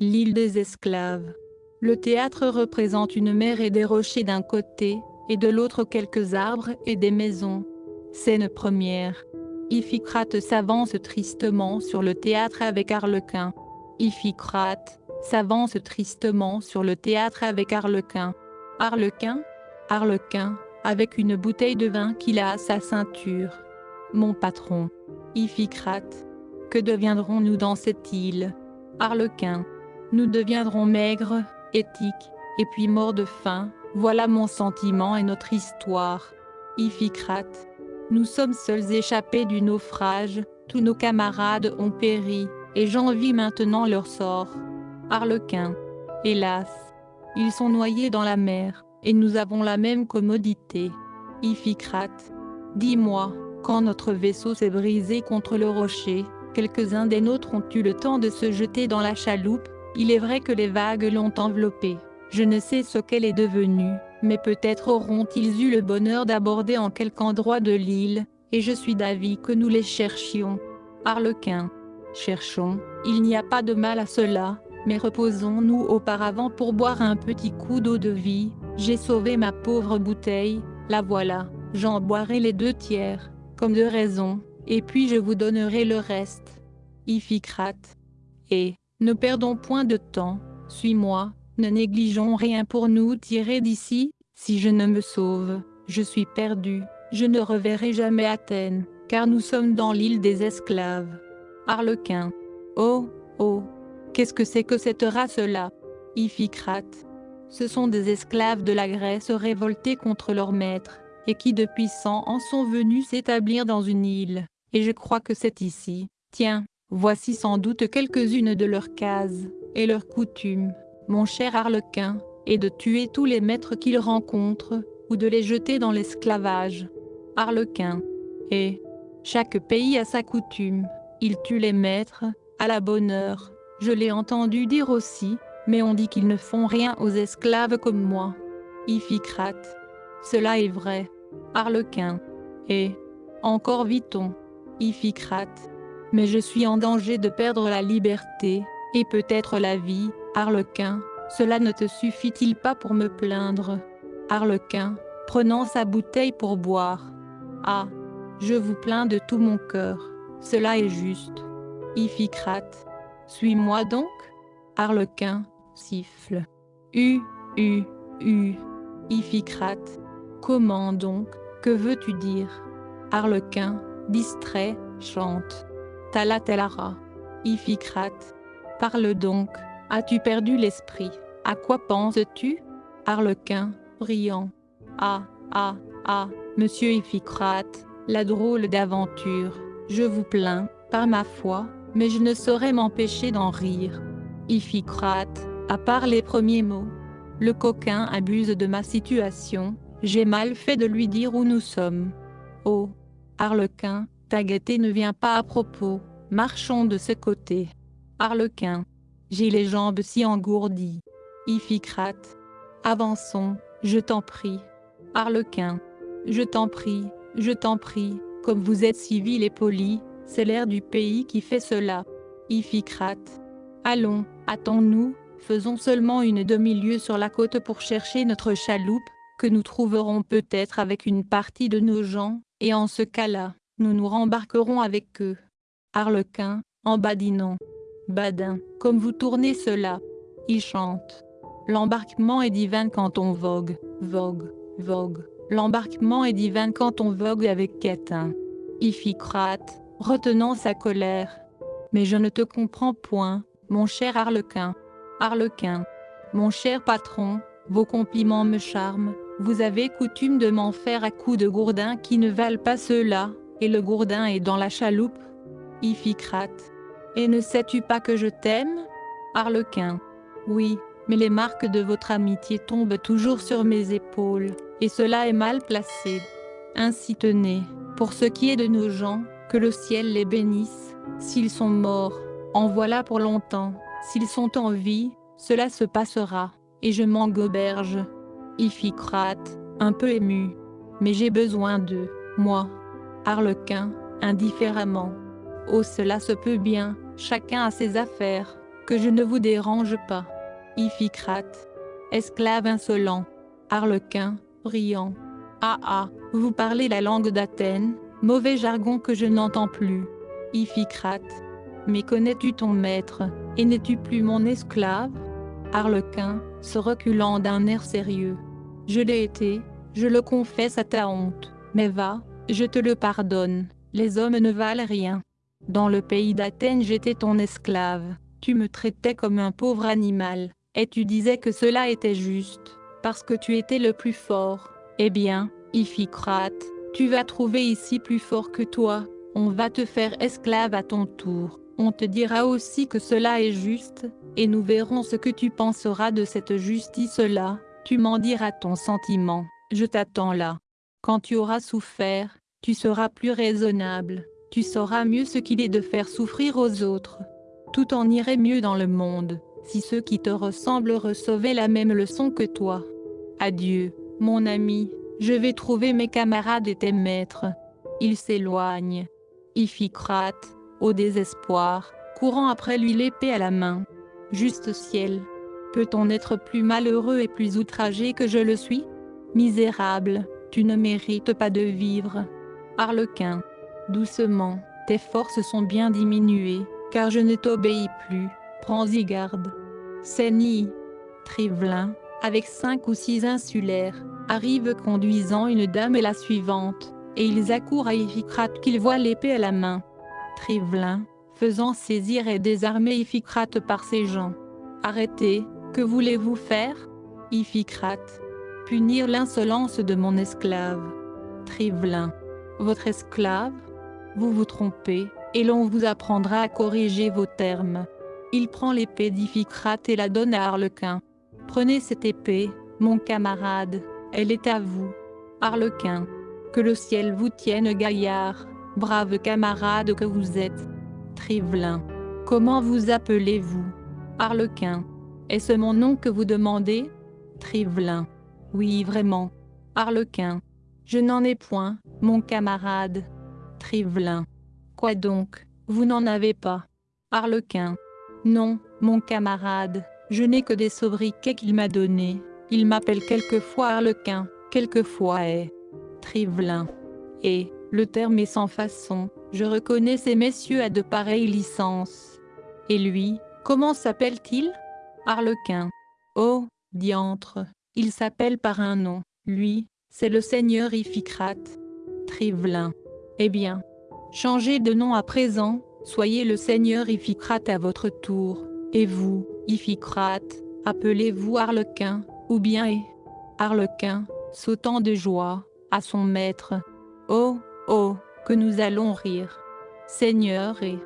L'île des esclaves. Le théâtre représente une mer et des rochers d'un côté, et de l'autre quelques arbres et des maisons. Scène première. Iphicrate s'avance tristement sur le théâtre avec Arlequin. Iphicrate s'avance tristement sur le théâtre avec Arlequin. Arlequin Arlequin, avec une bouteille de vin qu'il a à sa ceinture. Mon patron. Iphicrate. Que deviendrons-nous dans cette île? Arlequin. Nous deviendrons maigres, éthiques, et puis morts de faim, voilà mon sentiment et notre histoire. Iphicrate. Nous sommes seuls échappés du naufrage, tous nos camarades ont péri, et j'envie maintenant leur sort. Arlequin. Hélas. Ils sont noyés dans la mer, et nous avons la même commodité. Iphicrate. Dis-moi, quand notre vaisseau s'est brisé contre le rocher, quelques-uns des nôtres ont eu le temps de se jeter dans la chaloupe, il est vrai que les vagues l'ont enveloppée. Je ne sais ce qu'elle est devenue, mais peut-être auront-ils eu le bonheur d'aborder en quelque endroit de l'île, et je suis d'avis que nous les cherchions. Arlequin. Cherchons, il n'y a pas de mal à cela, mais reposons-nous auparavant pour boire un petit coup d'eau de vie, j'ai sauvé ma pauvre bouteille, la voilà, j'en boirai les deux tiers, comme de raison, et puis je vous donnerai le reste. Iphicrate. Et, ne perdons point de temps, suis-moi, ne négligeons rien pour nous tirer d'ici, si je ne me sauve, je suis perdu, je ne reverrai jamais Athènes, car nous sommes dans l'île des esclaves. Arlequin. Oh, oh, qu'est-ce que c'est que cette race-là? Iphicrate. Ce sont des esclaves de la Grèce révoltés contre leur maître, et qui depuis cent ans sont venus s'établir dans une île, et je crois que c'est ici. Tiens, voici sans doute quelques-unes de leurs cases, et leurs coutumes mon cher Arlequin, est de tuer tous les maîtres qu'ils rencontrent, ou de les jeter dans l'esclavage. Arlequin. Et chaque pays a sa coutume, il tue les maîtres, à la bonne heure. Je l'ai entendu dire aussi, mais on dit qu'ils ne font rien aux esclaves comme moi. Iphicrate. Cela est vrai. Arlequin. Et encore vit-on. Iphicrate. Mais je suis en danger de perdre la liberté, et peut-être la vie, Arlequin, cela ne te suffit-il pas pour me plaindre? Arlequin, prenant sa bouteille pour boire. Ah, je vous plains de tout mon cœur, cela est juste. Iphicrate, suis-moi donc? Arlequin, siffle. U, U, U. Iphicrate, comment donc, que veux-tu dire? Arlequin, distrait, chante. Talatelara. Iphicrate, Parle donc, as-tu perdu l'esprit? À quoi penses-tu? Arlequin, brillant. Ah, ah, ah, monsieur Iphicrate, la drôle d'aventure, je vous plains, par ma foi, mais je ne saurais m'empêcher d'en rire. Iphicrate, à part les premiers mots. Le coquin abuse de ma situation, j'ai mal fait de lui dire où nous sommes. Oh, Arlequin, ta gaieté ne vient pas à propos, marchons de ce côté. Arlequin. J'ai les jambes si engourdies. Iphicrate. Avançons, je t'en prie. Arlequin. Je t'en prie, je t'en prie, comme vous êtes civil et poli, c'est l'air du pays qui fait cela. Iphicrate. Allons, hâtons-nous, faisons seulement une demi-lieue sur la côte pour chercher notre chaloupe, que nous trouverons peut-être avec une partie de nos gens, et en ce cas-là, nous nous rembarquerons avec eux. Arlequin, en badinant. Badin, comme vous tournez cela. Il chante. L'embarquement est divin quand on vogue, vogue, vogue. L'embarquement est divin quand on vogue avec Quétin. Iphicrate, retenant sa colère. Mais je ne te comprends point, mon cher Arlequin. Arlequin. Mon cher patron, vos compliments me charment. Vous avez coutume de m'en faire à coups de gourdins qui ne valent pas cela, et le gourdin est dans la chaloupe. Iphicrate. Et ne sais-tu pas que je t'aime? Arlequin. Oui, mais les marques de votre amitié tombent toujours sur mes épaules, et cela est mal placé. Ainsi tenez, pour ce qui est de nos gens, que le ciel les bénisse. S'ils sont morts, en voilà pour longtemps. S'ils sont en vie, cela se passera, et je m'en goberge. Iphicrate, un peu ému. Mais j'ai besoin d'eux, moi. Arlequin, indifféremment. Oh cela se peut bien, chacun a ses affaires. que je ne vous dérange pas. Iphicrate. Esclave insolent. Arlequin, riant. Ah ah, vous parlez la langue d'Athènes, mauvais jargon que je n'entends plus. Iphicrate. Mais connais-tu ton maître, et n'es-tu plus mon esclave? Arlequin, se reculant d'un air sérieux. Je l'ai été, je le confesse à ta honte, mais va, je te le pardonne, les hommes ne valent rien. Dans le pays d'Athènes j'étais ton esclave, tu me traitais comme un pauvre animal, et tu disais que cela était juste, parce que tu étais le plus fort. Eh bien, Iphicrate, tu vas trouver ici plus fort que toi, on va te faire esclave à ton tour. On te dira aussi que cela est juste, et nous verrons ce que tu penseras de cette justice-là, tu m'en diras ton sentiment, je t'attends là. Quand tu auras souffert, tu seras plus raisonnable, tu sauras mieux ce qu'il est de faire souffrir aux autres. Tout en irait mieux dans le monde, si ceux qui te ressemblent recevaient la même leçon que toi. Adieu, mon ami, je vais trouver mes camarades et tes maîtres. Ils s'éloignent. Iphicrate, au désespoir, courant après lui l'épée à la main. Juste ciel. Peut-on être plus malheureux et plus outragé que je le suis? Misérable, tu ne mérites pas de vivre. Arlequin. Doucement, tes forces sont bien diminuées, car je ne t'obéis plus, prends-y garde. Séni. Trivelin, avec cinq ou six insulaires, arrive conduisant une dame et la suivante, et ils accourent à Iphicrate qu'il voit l'épée à la main. Trivelin, faisant saisir et désarmer Iphicrate par ses gens. Arrêtez, que voulez-vous faire? Iphicrate. Punir l'insolence de mon esclave. Trivelin. Votre esclave Vous vous trompez, et l'on vous apprendra à corriger vos termes. Il prend l'épée d'Iphicrate et la donne à Arlequin. Prenez cette épée, mon camarade, elle est à vous. Arlequin. Que le ciel vous tienne gaillard brave camarade que vous êtes. Trivelin. Comment vous appelez-vous? Arlequin. Est-ce mon nom que vous demandez? Trivelin. Oui vraiment. Arlequin. Je n'en ai point, mon camarade. Trivelin. Quoi donc, vous n'en avez pas Arlequin. Non, mon camarade, je n'ai que des sobriquets qu'il m'a donnés. Il m'appelle quelquefois Arlequin, quelquefois est. Trivelin. Et, le terme est sans façon, je reconnais ces messieurs à de pareilles licences. Et lui, comment s'appelle-t-il? Arlequin. Oh, diantre, il s'appelle par un nom, lui, c'est le seigneur Iphicrate. Trivelin. Eh bien, changez de nom à présent, soyez le seigneur Iphicrate à votre tour, et vous, Iphicrate, appelez-vous Arlequin, ou bien et Arlequin, sautant de joie, à son maître. Oh, Oh, que nous allons rire. Seigneur et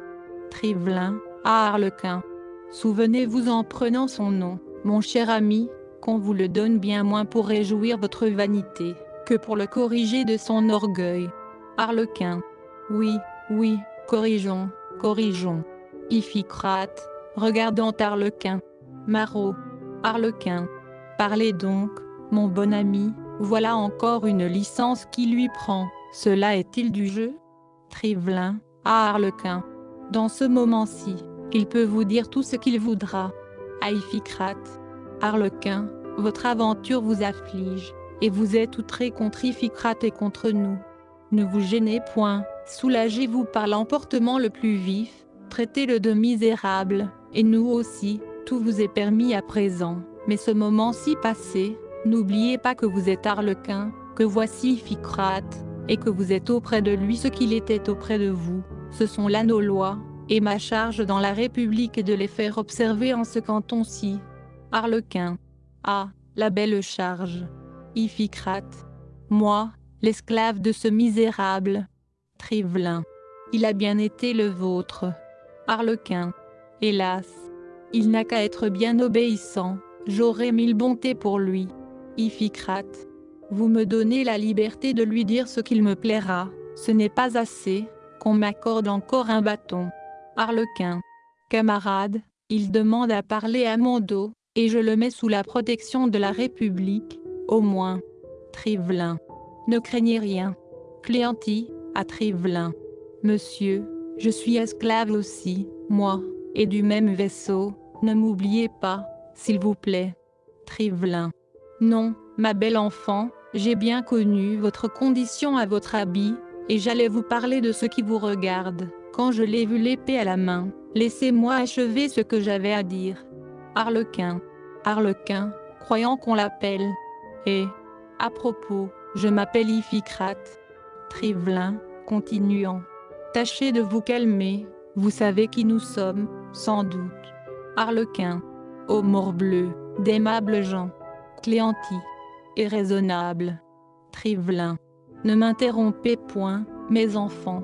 Trivelin, à Arlequin. Souvenez-vous en prenant son nom, mon cher ami, qu'on vous le donne bien moins pour réjouir votre vanité, que pour le corriger de son orgueil. Arlequin. Oui, oui, corrigeons, corrigeons. Iphicrate, regardant Arlequin. Marot. Arlequin. Parlez donc, mon bon ami, voilà encore une licence qui lui prend. Cela est-il du jeu? Trivelin, à Arlequin. Dans ce moment-ci, il peut vous dire tout ce qu'il voudra. Iphicrate. Arlequin, votre aventure vous afflige, et vous êtes outré contre Iphicrate et contre nous. Ne vous gênez point, soulagez-vous par l'emportement le plus vif, traitez-le de misérable, et nous aussi, tout vous est permis à présent. Mais ce moment-ci passé, n'oubliez pas que vous êtes Arlequin, que voici Iphicrate, et que vous êtes auprès de lui ce qu'il était auprès de vous, ce sont là nos lois, et ma charge dans la République est de les faire observer en ce canton-ci. Arlequin. Ah, la belle charge. Iphicrate. Moi, l'esclave de ce misérable. Trivelin. Il a bien été le vôtre. Arlequin. Hélas. Il n'a qu'à être bien obéissant, j'aurai mille bontés pour lui. Iphicrate. Vous me donnez la liberté de lui dire ce qu'il me plaira, ce n'est pas assez, qu'on m'accorde encore un bâton. Arlequin. Camarade, il demande à parler à mon dos, et je le mets sous la protection de la République, au moins. Trivelin. Ne craignez rien. Cléanti, à Trivelin. Monsieur, je suis esclave aussi, moi, et du même vaisseau, Ne m'oubliez pas, s'il vous plaît. Trivelin. Non, ma belle enfant, j'ai bien connu votre condition à votre habit, et j'allais vous parler de ce qui vous regarde, quand je l'ai vu l'épée à la main. Laissez-moi achever ce que j'avais à dire. Harlequin. Harlequin, croyant qu'on l'appelle. Et, à propos, je m'appelle Iphicrate. Trivelin, continuant. Tâchez de vous calmer, vous savez qui nous sommes, sans doute. Harlequin. Ô morbleu, d'aimables gens. Cléanti. Et raisonnable. Trivelin. Ne m'interrompez point, mes enfants.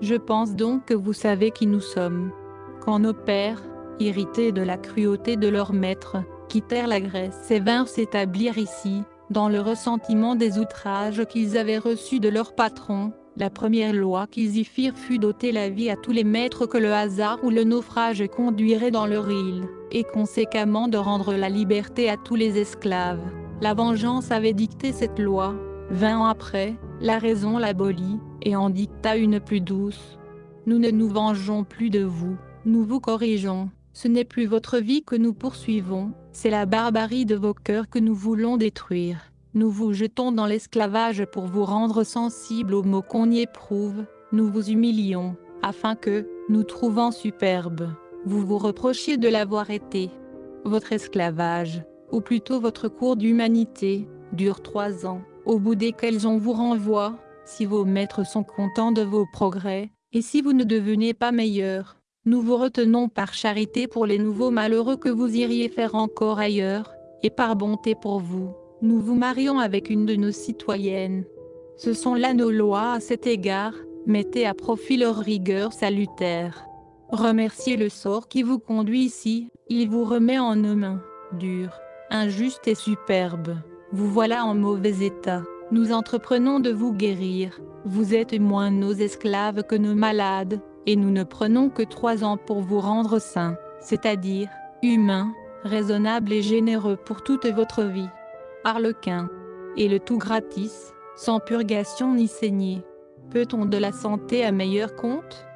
Je pense donc que vous savez qui nous sommes. Quand nos pères, irrités de la cruauté de leur maître, quittèrent la Grèce et vinrent s'établir ici, dans le ressentiment des outrages qu'ils avaient reçus de leur patron, la première loi qu'ils y firent fut d'ôter la vie à tous les maîtres que le hasard ou le naufrage conduirait dans leur île, et conséquemment de rendre la liberté à tous les esclaves. La vengeance avait dicté cette loi. Vingt ans après, la raison l'abolit, et en dicta une plus douce. Nous ne nous vengeons plus de vous, nous vous corrigeons. Ce n'est plus votre vie que nous poursuivons, c'est la barbarie de vos cœurs que nous voulons détruire. Nous vous jetons dans l'esclavage pour vous rendre sensible aux maux qu'on y éprouve, nous vous humilions, afin que, nous trouvant superbe, vous vous reprochiez de l'avoir été. Votre esclavage, ou plutôt votre cours d'humanité, dure trois ans, au bout desquels on vous renvoie, si vos maîtres sont contents de vos progrès, et si vous ne devenez pas meilleur, nous vous retenons par charité pour les nouveaux malheureux que vous iriez faire encore ailleurs, et par bonté pour vous, nous vous marions avec une de nos citoyennes. Ce sont là nos lois à cet égard, mettez à profit leur rigueur salutaire. Remerciez le sort qui vous conduit ici, il vous remet en nos mains, dures, injustes et superbes. Vous voilà en mauvais état, nous entreprenons de vous guérir, vous êtes moins nos esclaves que nos malades, et nous ne prenons que trois ans pour vous rendre saint, c'est-à-dire, humain, raisonnable et généreux pour toute votre vie. Harlequin. Et le tout gratis, sans purgation ni saignée. Peut-on de la santé à meilleur compte?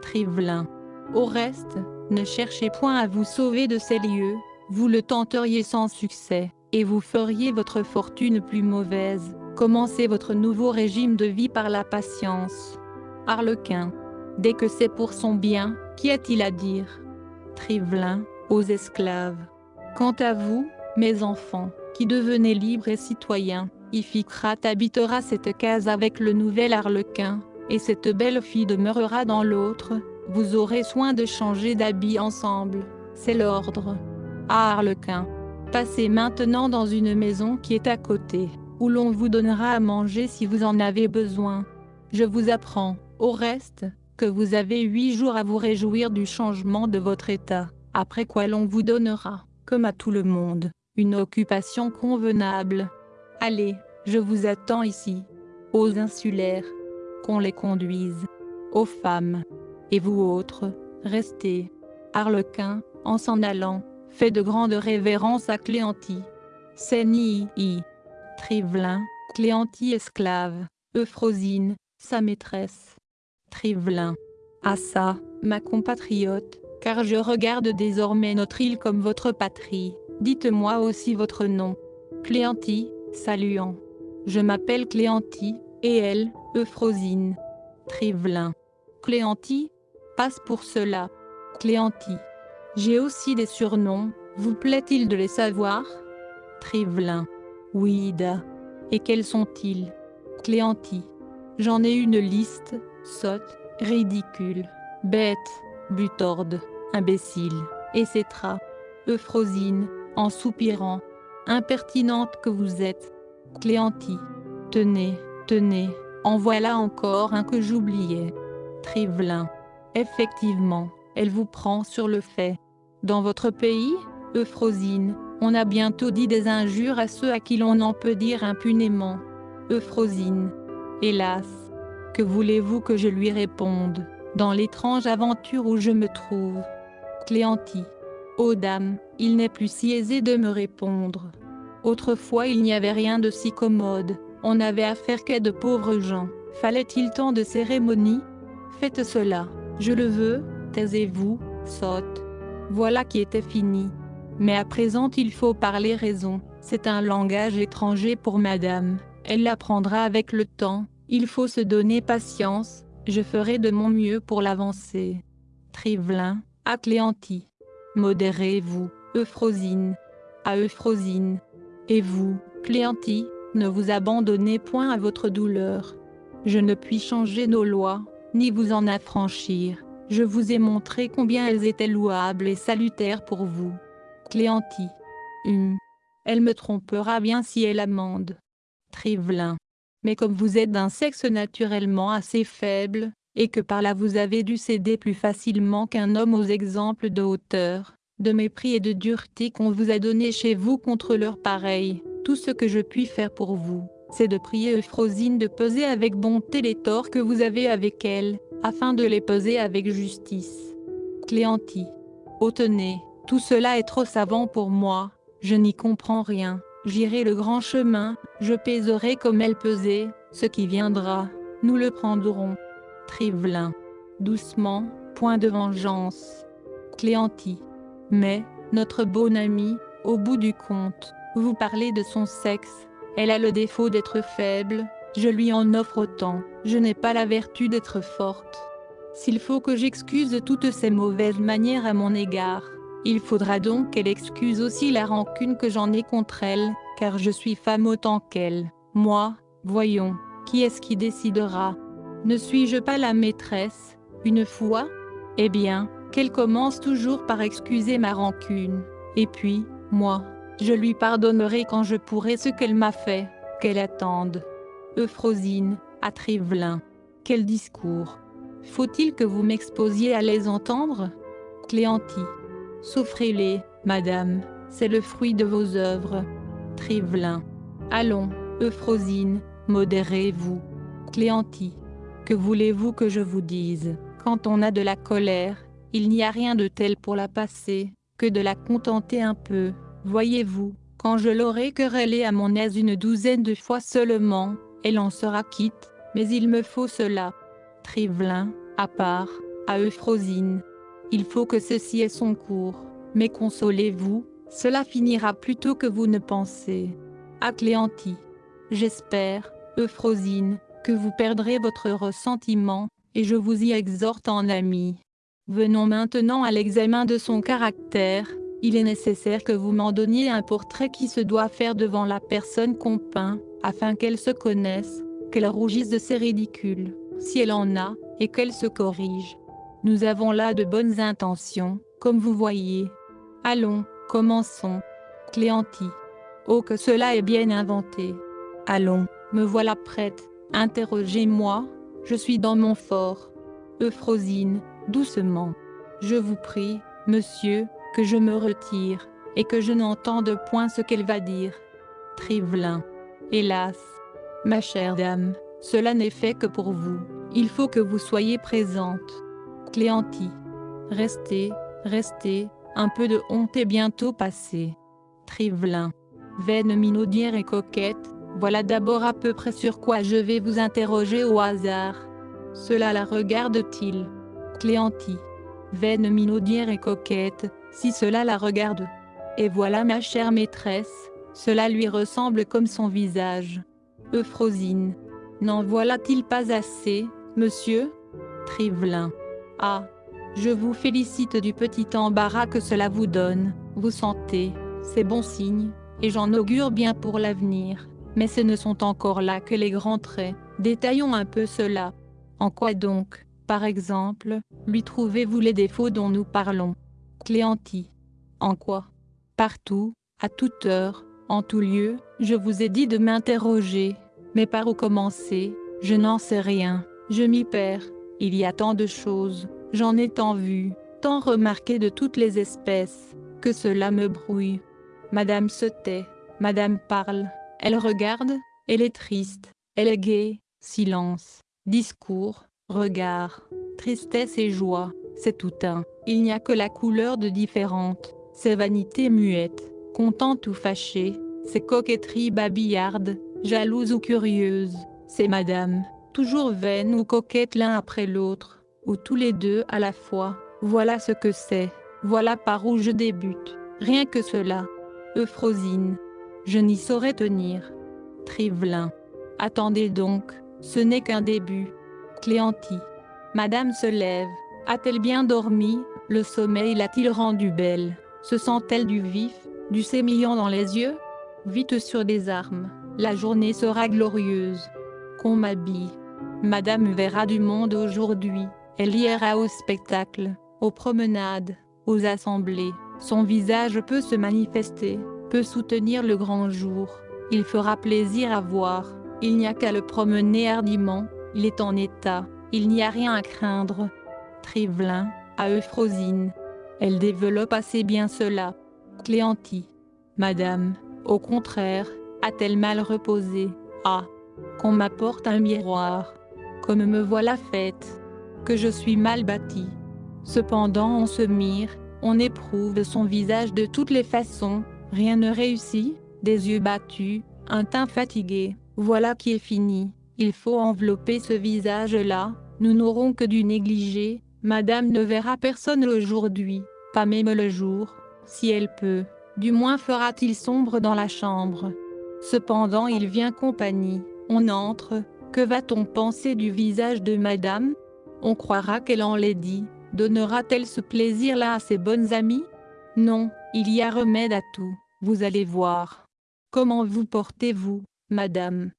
Trivelin. Au reste, ne cherchez point à vous sauver de ces lieux, vous le tenteriez sans succès, et vous feriez votre fortune plus mauvaise. Commencez votre nouveau régime de vie par la patience. Harlequin. Dès que c'est pour son bien, qu'y a-t-il à dire? Trivelin, aux esclaves. Quant à vous, mes enfants, qui devenez libres et citoyens, Iphicrate habitera cette case avec le nouvel arlequin, et cette belle fille demeurera dans l'autre, vous aurez soin de changer d'habit ensemble, c'est l'ordre. Ah Arlequin, passez maintenant dans une maison qui est à côté, où l'on vous donnera à manger si vous en avez besoin. Je vous apprends, au reste, que vous avez huit jours à vous réjouir du changement de votre état, après quoi l'on vous donnera, comme à tout le monde, une occupation convenable. Allez, je vous attends ici. Aux insulaires, qu'on les conduise. Aux femmes. Et vous autres, restez. Arlequin, en s'en allant, fait de grandes révérences à Cléantie. Sénii, Trivelin, Cléantie esclave, Euphrosine, sa maîtresse. Trivelin. À ça, ma compatriote, car je regarde désormais notre île comme votre patrie. Dites-moi aussi votre nom. Cléantie, saluant. Je m'appelle Cléantie, et elle, Euphrosine. Trivelin. Cléantie Passe pour cela. Cléantie. J'ai aussi des surnoms, vous plaît-il de les savoir? Trivelin. Oui, Ida. Et quels sont-ils? Cléantie. J'en ai une liste, sotte, ridicule, bête, butorde, imbécile, etc. Euphrosine, en soupirant, impertinente que vous êtes. Cléantie. Tenez, tenez, en voilà encore un que j'oubliais. Trivelin. Effectivement, elle vous prend sur le fait. Dans votre pays, Euphrosine, on a bientôt dit des injures à ceux à qui l'on en peut dire impunément. Euphrosine. Hélas, que voulez-vous que je lui réponde, dans l'étrange aventure où je me trouve Cléantie. Ô dame, il n'est plus si aisé de me répondre. Autrefois il n'y avait rien de si commode, on n'avait affaire qu'à de pauvres gens. Fallait-il tant de cérémonies? Faites cela, je le veux, taisez-vous, sotte. voilà qui était fini. Mais à présent il faut parler raison, c'est un langage étranger pour madame, elle l'apprendra avec le temps, il faut se donner patience, je ferai de mon mieux pour l'avancer. Trivelin, à Cléanti. Modérez-vous, Euphrosine. À Euphrosine. Et vous, Cléanti, ne vous abandonnez point à votre douleur. Je ne puis changer nos lois, ni vous en affranchir. Je vous ai montré combien elles étaient louables et salutaires pour vous. Cléanti. Hum. Elle me trompera bien si elle amende. Trivelin. Mais comme vous êtes d'un sexe naturellement assez faible, et que par là vous avez dû céder plus facilement qu'un homme aux exemples de hauteur, de mépris et de dureté qu'on vous a donnés chez vous contre leurs pareils, tout ce que je puis faire pour vous, c'est de prier Euphrosine de peser avec bonté les torts que vous avez avec elle, afin de les peser avec justice. Cléanti. Oh tenez, tout cela est trop savant pour moi, je n'y comprends rien, j'irai le grand chemin, je pèserai comme elle pesait, ce qui viendra, nous le prendrons. Trivelin. Doucement, point de vengeance. Cléanti. Mais, notre bonne amie, au bout du compte, vous parlez de son sexe, elle a le défaut d'être faible, je lui en offre autant, je n'ai pas la vertu d'être forte. S'il faut que j'excuse toutes ces mauvaises manières à mon égard, il faudra donc qu'elle excuse aussi la rancune que j'en ai contre elle, car je suis femme autant qu'elle. Moi, voyons, qui est-ce qui décidera? Ne suis-je pas la maîtresse, une fois? Eh bien, qu'elle commence toujours par excuser ma rancune. Et puis, moi, je lui pardonnerai quand je pourrai ce qu'elle m'a fait, qu'elle attende. Euphrosine, à Trivelin. Quel discours Faut-il que vous m'exposiez à les entendre? Cléanti. Souffrez-les, madame, c'est le fruit de vos œuvres. Trivelin. Allons, Euphrosine, modérez-vous. Cléanti. Que voulez-vous que je vous dise? Quand on a de la colère, il n'y a rien de tel pour la passer, que de la contenter un peu. Voyez-vous, quand je l'aurai querellée à mon aise une douzaine de fois seulement, elle en sera quitte, mais il me faut cela. Trivelin, à part, à Euphrosine. Il faut que ceci ait son cours, mais consolez-vous, cela finira plus tôt que vous ne pensez. À Cléanti. J'espère, Euphrosine, que vous perdrez votre ressentiment, et je vous y exhorte en ami. Venons maintenant à l'examen de son caractère, il est nécessaire que vous m'en donniez un portrait qui se doit faire devant la personne qu'on peint, afin qu'elle se connaisse, qu'elle rougisse de ses ridicules, si elle en a, et qu'elle se corrige. Nous avons là de bonnes intentions, comme vous voyez. Allons, commençons. Cléanti. Oh que cela est bien inventé. Allons, me voilà prête, interrogez-moi, je suis dans mon fort. Euphrosine, doucement. Je vous prie, monsieur, que je me retire, et que je n'entende point ce qu'elle va dire. Trivelin. Hélas. Ma chère dame, cela n'est fait que pour vous, il faut que vous soyez présente. Cléanti. Restez, restez, un peu de honte est bientôt passé. Trivelin. Veine minaudière et coquette, voilà d'abord à peu près sur quoi je vais vous interroger au hasard. Cela la regarde-t-il? Cléanti. Veine minaudière et coquette, si cela la regarde. Et voilà ma chère maîtresse, cela lui ressemble comme son visage. Euphrosine. N'en voilà-t-il pas assez, monsieur? Trivelin. Ah Je vous félicite du petit embarras que cela vous donne, vous sentez, c'est bon signe, et j'en augure bien pour l'avenir. Mais ce ne sont encore là que les grands traits, détaillons un peu cela. En quoi donc, par exemple, lui trouvez-vous les défauts dont nous parlons? Cléanti. En quoi? Partout, à toute heure, en tout lieu, je vous ai dit de m'interroger. Mais par où commencer? Je n'en sais rien. Je m'y perds. Il y a tant de choses. J'en ai tant vu, tant remarqué de toutes les espèces, que cela me brouille. Madame se tait. Madame parle. Elle regarde. Elle est triste. Elle est gaie. Silence. Discours. Regard. Tristesse et joie. C'est tout un. Il n'y a que la couleur de différente. Ces vanités muettes, contentes ou fâchées, ces coquetteries babillardes, jalouses ou curieuses, ces madames, toujours vaines ou coquettes l'un après l'autre, ou tous les deux à la fois, voilà ce que c'est. Voilà par où je débute, rien que cela. Euphrosine. Je n'y saurais tenir. Trivelin. Attendez donc, ce n'est qu'un début. Cléanti. Madame se lève. A-t-elle bien dormi? Le sommeil l'a-t-il rendue belle? Se sent-elle du vif, du sémillant dans les yeux? Vite sur des armes, la journée sera glorieuse. Qu'on m'habille. Madame verra du monde aujourd'hui, elle ira au spectacle, aux promenades, aux assemblées. Son visage peut se manifester, peut soutenir le grand jour. Il fera plaisir à voir, il n'y a qu'à le promener hardiment, il est en état, il n'y a rien à craindre. Trivelin, à Euphrosine. Elle développe assez bien cela. Cléanti. Madame, au contraire, a-t-elle mal reposé? Ah Qu'on m'apporte un miroir. Comme me voilà faite. Que je suis mal bâtie. Cependant on se mire, on éprouve son visage de toutes les façons, rien ne réussit, des yeux battus, un teint fatigué, voilà qui est fini. Il faut envelopper ce visage-là, nous n'aurons que du négligé, madame ne verra personne aujourd'hui, pas même le jour, si elle peut. Du moins fera-t-il sombre dans la chambre. Cependant il vient compagnie, on entre, que va-t-on penser du visage de madame? On croira qu'elle en l'est dit, donnera-t-elle ce plaisir-là à ses bonnes amies? Non, il y a remède à tout, vous allez voir. Comment vous portez-vous, madame?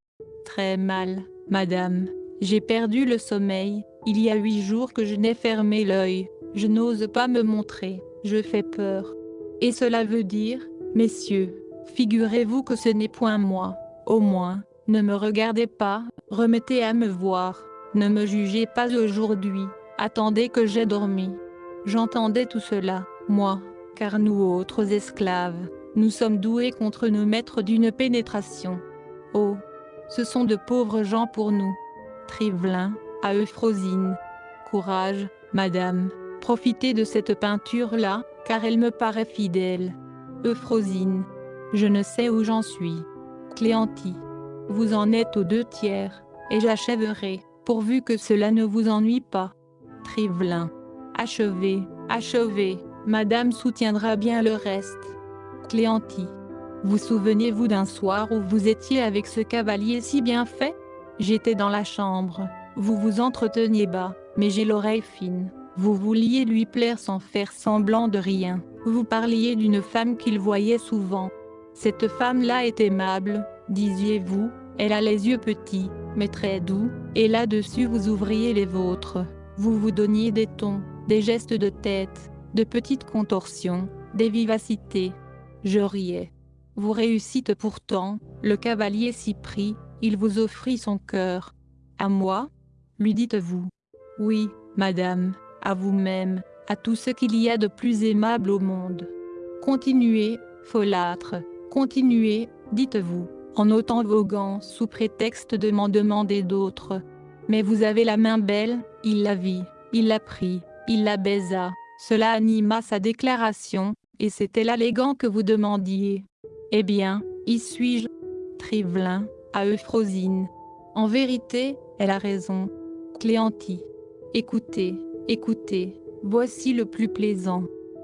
Très mal, madame. J'ai perdu le sommeil, il y a huit jours que je n'ai fermé l'œil, je n'ose pas me montrer, je fais peur. Et cela veut dire, messieurs, figurez-vous que ce n'est point moi, au moins, ne me regardez pas, remettez à me voir, ne me jugez pas aujourd'hui, attendez que j'ai dormi. J'entendais tout cela, moi, car nous autres esclaves, nous sommes doués contre nos maîtres d'une pénétration. Oh, ce sont de pauvres gens pour nous. Trivelin, à Euphrosine. Courage, madame, profitez de cette peinture-là, car elle me paraît fidèle. Euphrosine. Je ne sais où j'en suis. Cléanti. Vous en êtes aux deux tiers, et j'achèverai, pourvu que cela ne vous ennuie pas. Trivelin. Achevez, achevez, madame soutiendra bien le reste. Cléanti. Vous souvenez-vous d'un soir où vous étiez avec ce cavalier si bien fait? J'étais dans la chambre, vous vous entreteniez bas, mais j'ai l'oreille fine. Vous vouliez lui plaire sans faire semblant de rien. Vous parliez d'une femme qu'il voyait souvent. Cette femme-là est aimable, disiez-vous, elle a les yeux petits, mais très doux, et là-dessus vous ouvriez les vôtres. Vous vous donniez des tons, des gestes de tête, de petites contorsions, des vivacités. Je riais. Vous réussîtes pourtant, le cavalier s'y prit, il vous offrit son cœur. À moi? lui dites-vous. Oui, madame, à vous-même, à tout ce qu'il y a de plus aimable au monde. Continuez, folâtre, continuez, dites-vous, en ôtant vos gants sous prétexte de m'en demander d'autres. Mais vous avez la main belle, il la vit, il la prit, il la baisa, cela anima sa déclaration, et c'était l'allégant que vous demandiez. Eh bien, y suis-je? Trivelin, à Euphrosine. En vérité, elle a raison. Cléanti. Écoutez, Écoutez, voici le plus plaisant.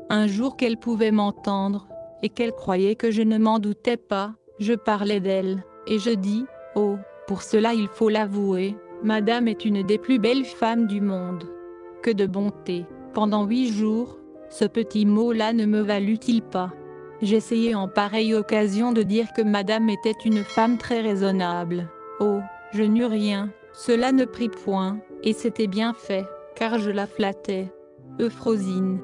Un jour qu'elle pouvait m'entendre, et qu'elle croyait que je ne m'en doutais pas, je parlais d'elle, et je dis, oh, pour cela il faut l'avouer, Madame est une des plus belles femmes du monde. Que de bonté, pendant huit jours, ce petit mot-là ne me valut-il pas? J'essayais en pareille occasion de dire que Madame était une femme très raisonnable. Oh, je n'eus rien, cela ne prit point, et c'était bien fait car je la flattais. Euphrosine.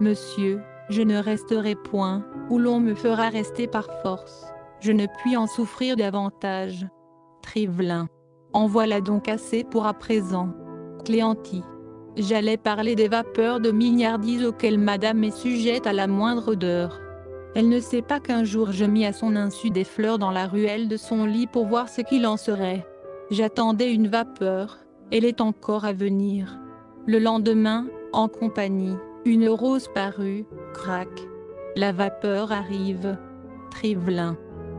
Monsieur, je ne resterai point, où l'on me fera rester par force. Je ne puis en souffrir davantage. Trivelin. En voilà donc assez pour à présent. Cléanti. J'allais parler des vapeurs de milliardise auxquelles madame est sujette à la moindre odeur. Elle ne sait pas qu'un jour je mis à son insu des fleurs dans la ruelle de son lit pour voir ce qu'il en serait. J'attendais une vapeur, elle est encore à venir. Le lendemain, en compagnie, une rose parut, craque. La vapeur arrive. Trivelin.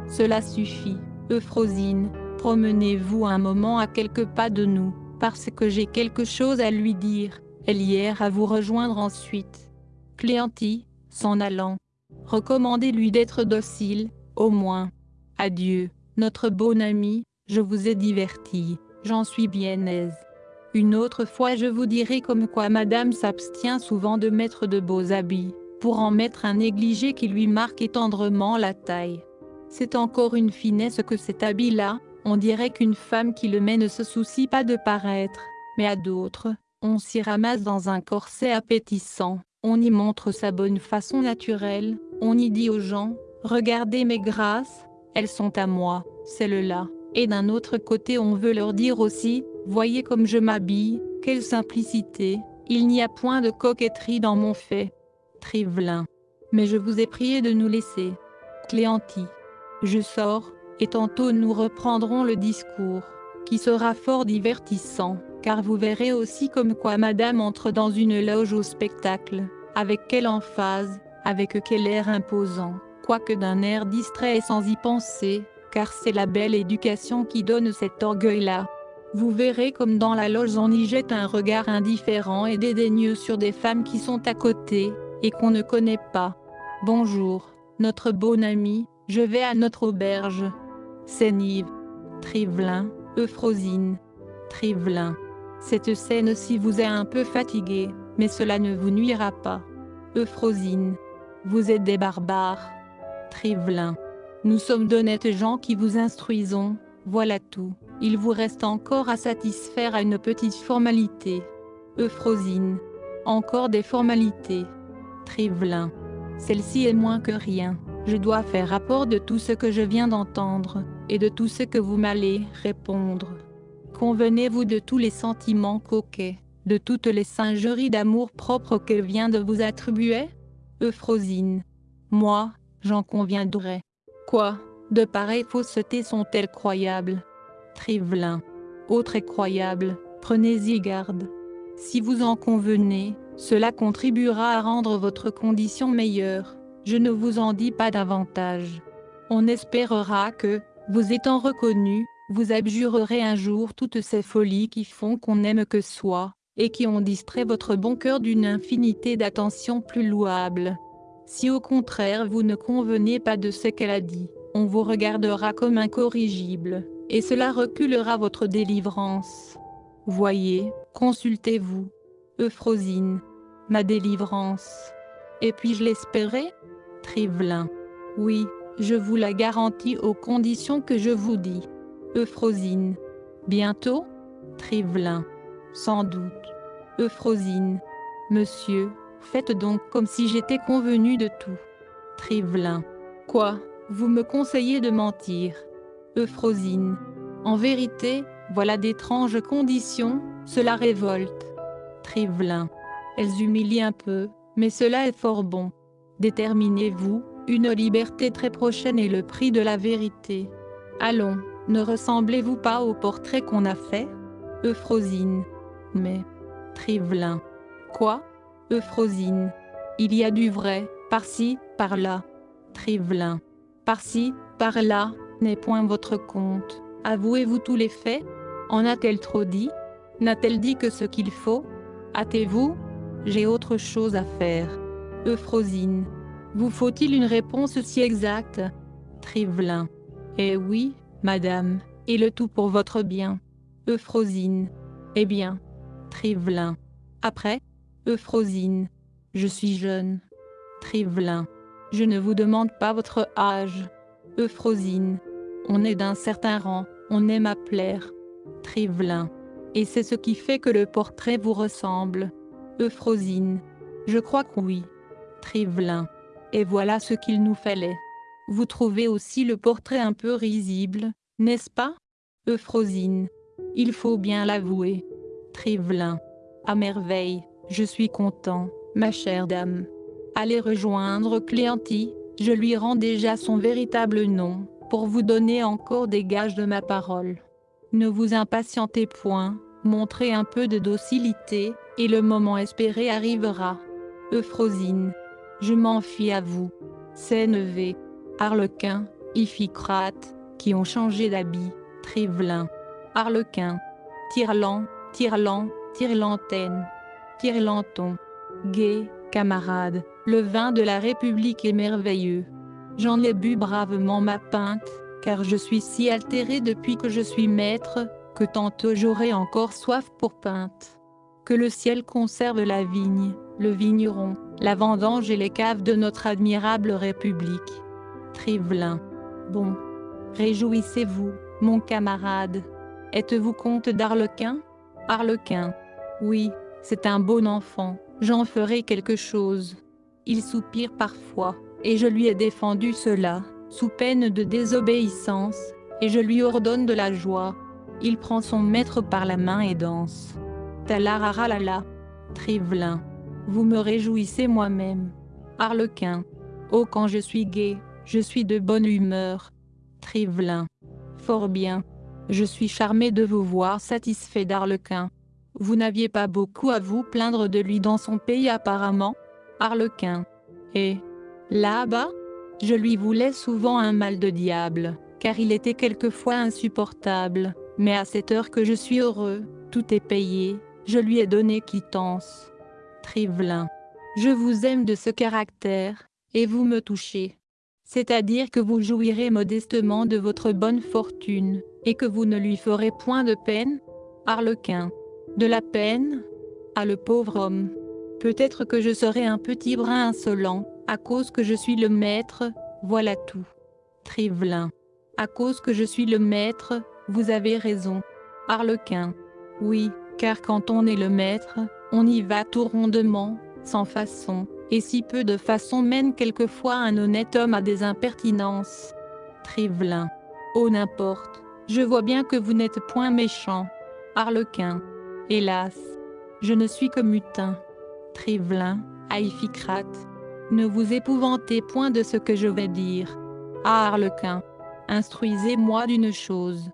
Cela suffit, Euphrosine, promenez-vous un moment à quelques pas de nous, parce que j'ai quelque chose à lui dire, elle ira à vous rejoindre ensuite. Cléanti, s'en allant. Recommandez-lui d'être docile, au moins. Adieu, notre bon ami, je vous ai diverti, j'en suis bien aise. Une autre fois je vous dirai comme quoi madame s'abstient souvent de mettre de beaux habits, pour en mettre un négligé qui lui marque tendrement la taille. C'est encore une finesse que cet habit-là, on dirait qu'une femme qui le met ne se soucie pas de paraître, mais à d'autres, on s'y ramasse dans un corset appétissant, on y montre sa bonne façon naturelle, on y dit aux gens, regardez mes grâces, elles sont à moi, celles-là. Et d'un autre côté on veut leur dire aussi, voyez comme je m'habille, quelle simplicité, il n'y a point de coquetterie dans mon fait. Trivelin. Mais je vous ai prié de nous laisser. Cléanti. Je sors, et tantôt nous reprendrons le discours, qui sera fort divertissant, car vous verrez aussi comme quoi madame entre dans une loge au spectacle, avec quelle emphase, avec quel air imposant, quoique d'un air distrait et sans y penser, car c'est la belle éducation qui donne cet orgueil-là. Vous verrez comme dans la loge on y jette un regard indifférent et dédaigneux sur des femmes qui sont à côté, et qu'on ne connaît pas. Bonjour, notre bon ami, je vais à notre auberge. Sénive. Trivelin, Euphrosine. Trivelin. Cette scène-ci vous est un peu fatigué, mais cela ne vous nuira pas. Euphrosine. Vous êtes des barbares. Trivelin. Nous sommes d'honnêtes gens qui vous instruisons, voilà tout. Il vous reste encore à satisfaire à une petite formalité. Euphrosine. Encore des formalités. Trivelin. Celle-ci est moins que rien. Je dois faire rapport de tout ce que je viens d'entendre, et de tout ce que vous m'allez répondre. Convenez-vous de tous les sentiments coquets, de toutes les singeries d'amour propre qu'elle vient de vous attribuer? Euphrosine. Moi, j'en conviendrai. Quoi? De pareilles faussetés sont-elles croyables? Trivelin. Autre croyable, prenez-y garde. Si vous en convenez, cela contribuera à rendre votre condition meilleure. Je ne vous en dis pas davantage. On espérera que, vous étant reconnu, vous abjurerez un jour toutes ces folies qui font qu'on n'aime que soi, et qui ont distrait votre bon cœur d'une infinité d'attentions plus louables. Si au contraire vous ne convenez pas de ce qu'elle a dit, on vous regardera comme incorrigible, et cela reculera votre délivrance. Voyez, consultez-vous. Euphrosine. Ma délivrance. Et puis-je l'espérer Trivelin. Oui, je vous la garantis aux conditions que je vous dis. Euphrosine. Bientôt? Trivelin. Sans doute. Euphrosine. Monsieur, Faites donc comme si j'étais convenu de tout. Trivelin. Quoi? Vous me conseillez de mentir? Euphrosine. En vérité, voilà d'étranges conditions, cela révolte. Trivelin. Elles humilient un peu, mais cela est fort bon. Déterminez-vous, une liberté très prochaine est le prix de la vérité. Allons, ne ressemblez-vous pas au portrait qu'on a fait? Euphrosine. Mais. Trivelin. Quoi? Euphrosine. Il y a du vrai, par-ci, par-là. Trivelin. Par-ci, par-là, n'est point votre compte. Avouez-vous tous les faits? En a-t-elle trop dit? N'a-t-elle dit que ce qu'il faut? Hâtez-vous J'ai autre chose à faire. Euphrosine. Vous faut-il une réponse si exacte? Trivelin. Eh oui, madame, et le tout pour votre bien. Euphrosine. Eh bien. Trivelin. Après Euphrosine. Je suis jeune. Trivelin. Je ne vous demande pas votre âge. Euphrosine. On est d'un certain rang, on aime à plaire. Trivelin. Et c'est ce qui fait que le portrait vous ressemble. Euphrosine. Je crois que oui. Trivelin. Et voilà ce qu'il nous fallait. Vous trouvez aussi le portrait un peu risible, n'est-ce pas? Euphrosine. Il faut bien l'avouer. Trivelin. À merveille. Je suis content, ma chère dame. Allez rejoindre Cléanti, je lui rends déjà son véritable nom, pour vous donner encore des gages de ma parole. Ne vous impatientez point, montrez un peu de docilité, et le moment espéré arrivera. Euphrosine. Je m'en fie à vous. Sénévé. Arlequin, Iphicrate, qui ont changé d'habit, Trivelin. Arlequin. Tirlan, Tirlan, Tirlantaine. Tirlanton. Gay, Camarade, le vin de la République est merveilleux. J'en ai bu bravement ma pinte, car je suis si altéré depuis que je suis maître, que tantôt j'aurai encore soif pour pinte. Que le ciel conserve la vigne, le vigneron, la vendange et les caves de notre admirable République. Trivelin. Bon. Réjouissez-vous, mon camarade. Êtes-vous comte d'Arlequin? Arlequin. Oui, c'est un bon enfant, j'en ferai quelque chose. Il soupire parfois, et je lui ai défendu cela, sous peine de désobéissance, et je lui ordonne de la joie. Il prend son maître par la main et danse. Talararalala. Trivelin. Vous me réjouissez moi-même. Arlequin. Oh quand je suis gai, je suis de bonne humeur. Trivelin. Fort bien. Je suis charmé de vous voir satisfait d'Arlequin. Vous n'aviez pas beaucoup à vous plaindre de lui dans son pays apparemment Arlequin. Et là-bas Je lui voulais souvent un mal de diable, car il était quelquefois insupportable, mais à cette heure que je suis heureux, tout est payé, je lui ai donné quittance. Trivelin. Je vous aime de ce caractère, et vous me touchez. C'est-à-dire que vous jouirez modestement de votre bonne fortune, et que vous ne lui ferez point de peine? Arlequin. De la peine? Ah le pauvre homme. Peut-être que je serai un petit brin insolent, à cause que je suis le maître, voilà tout. Trivelin. À cause que je suis le maître, vous avez raison. Arlequin. Oui, car quand on est le maître, on y va tout rondement, sans façon, et si peu de façon mène quelquefois un honnête homme à des impertinences. Trivelin. Oh n'importe, je vois bien que vous n'êtes point méchant. Arlequin. Hélas, je ne suis que mutin. Trivelin, Aïficrate. Ne vous épouvantez point de ce que je vais dire. Ah Arlequin, instruisez-moi d'une chose.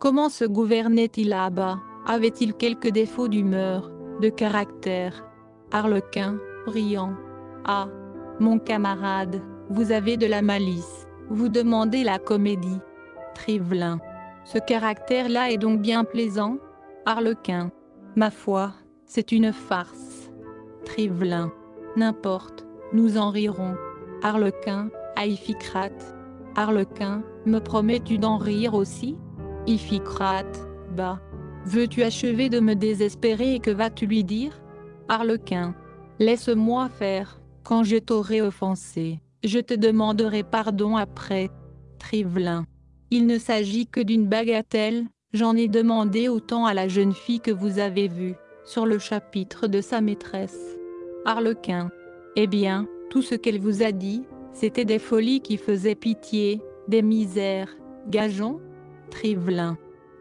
Comment se gouvernait-il là-bas? Avait-il quelques défauts d'humeur? De caractère. Arlequin, riant. Ah, mon camarade, vous avez de la malice, vous demandez la comédie. Trivelin. Ce caractère-là est donc bien plaisant? Arlequin. Ma foi, c'est une farce. Trivelin. N'importe, nous en rirons. Arlequin, Iphicrate. Arlequin, me promets-tu d'en rire aussi? Iphicrate, bah, Veux-tu achever de me désespérer et que vas-tu lui dire? Arlequin. Laisse-moi faire, quand je t'aurai offensé, je te demanderai pardon après. Trivelin. Il ne s'agit que d'une bagatelle, j'en ai demandé autant à la jeune fille que vous avez vue, sur le chapitre de sa maîtresse. Arlequin. Eh bien, tout ce qu'elle vous a dit, c'était des folies qui faisaient pitié, des misères, gageons? Trivelin.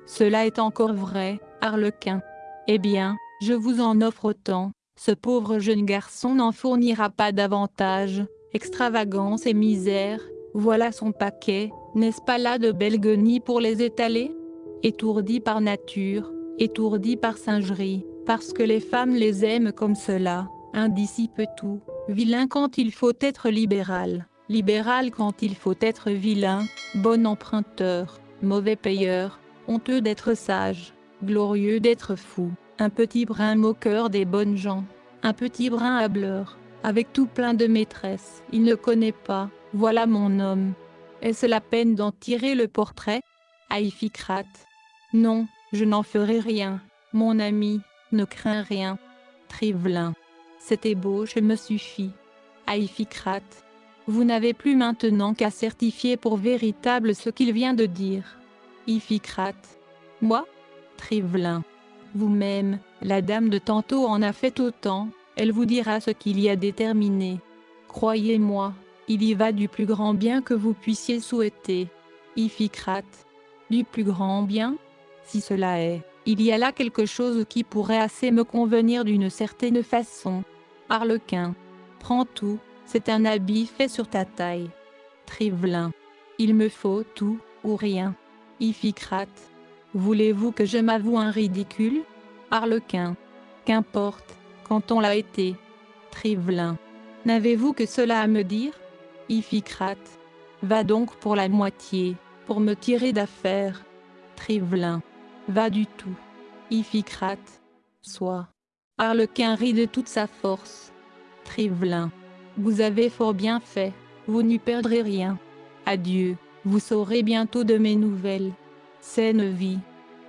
Cela est encore vrai, Arlequin. Eh bien, je vous en offre autant, ce pauvre jeune garçon n'en fournira pas davantage, extravagance et misère, voilà son paquet, n'est-ce pas là de belles guenilles pour les étaler? Étourdi par nature, étourdi par singerie, parce que les femmes les aiment comme cela, indicipe tout, vilain quand il faut être libéral, libéral quand il faut être vilain, bon emprunteur, mauvais payeur, honteux d'être sage, glorieux d'être fou, un petit brin moqueur des bonnes gens, un petit brin hableur, avec tout plein de maîtresses, il ne connaît pas, voilà mon homme. Est-ce la peine d'en tirer le portrait? Aïficrate. Non, je n'en ferai rien, mon ami, ne crains rien. Trivelin. Cette ébauche me suffit. Aïficrate. Vous n'avez plus maintenant qu'à certifier pour véritable ce qu'il vient de dire. Iphicrate. Moi Trivelin. Vous-même, la dame de tantôt en a fait autant, elle vous dira ce qu'il y a déterminé. Croyez-moi, il y va du plus grand bien que vous puissiez souhaiter. Iphicrate. Du plus grand bien? Si cela est, il y a là quelque chose qui pourrait assez me convenir d'une certaine façon. Arlequin. Prends tout, c'est un habit fait sur ta taille. Trivelin. Il me faut tout, ou rien. Iphicrate. Voulez-vous que je m'avoue un ridicule? Arlequin. Qu'importe, quand on l'a été. Trivelin. N'avez-vous que cela à me dire? Iphicrate. Va donc pour la moitié, pour me tirer d'affaire. Trivelin. Va du tout. Iphicrate. Soit. Arlequin rit de toute sa force. Trivelin. Vous avez fort bien fait, vous n'y perdrez rien. Adieu, vous saurez bientôt de mes nouvelles. Saine vie.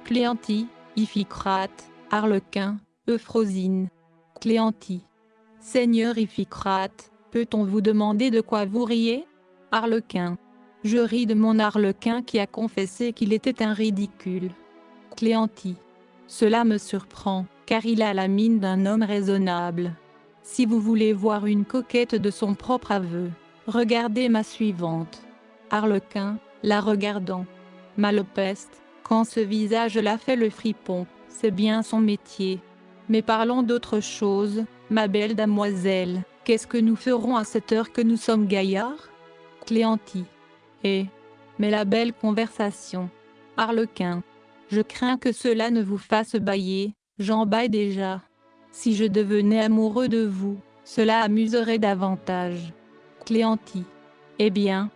Cléanti, Iphicrate, Harlequin, Euphrosine. Cléanti. Seigneur Iphicrate, peut-on vous demander de quoi vous riez? Harlequin. Je ris de mon Harlequin qui a confessé qu'il était un ridicule. Cléanti. Cela me surprend, car il a la mine d'un homme raisonnable. Si vous voulez voir une coquette de son propre aveu, regardez ma suivante. Harlequin, la regardant. Malopeste, quand ce visage-là fait le fripon, c'est bien son métier. Mais parlons d'autre chose, ma belle damoiselle, qu'est-ce que nous ferons à cette heure que nous sommes gaillards? Cléanti. Eh Mais la belle conversation. Harlequin. Je crains que cela ne vous fasse bailler, j'en baille déjà. Si je devenais amoureux de vous, cela amuserait davantage. Cléanti. Eh bien,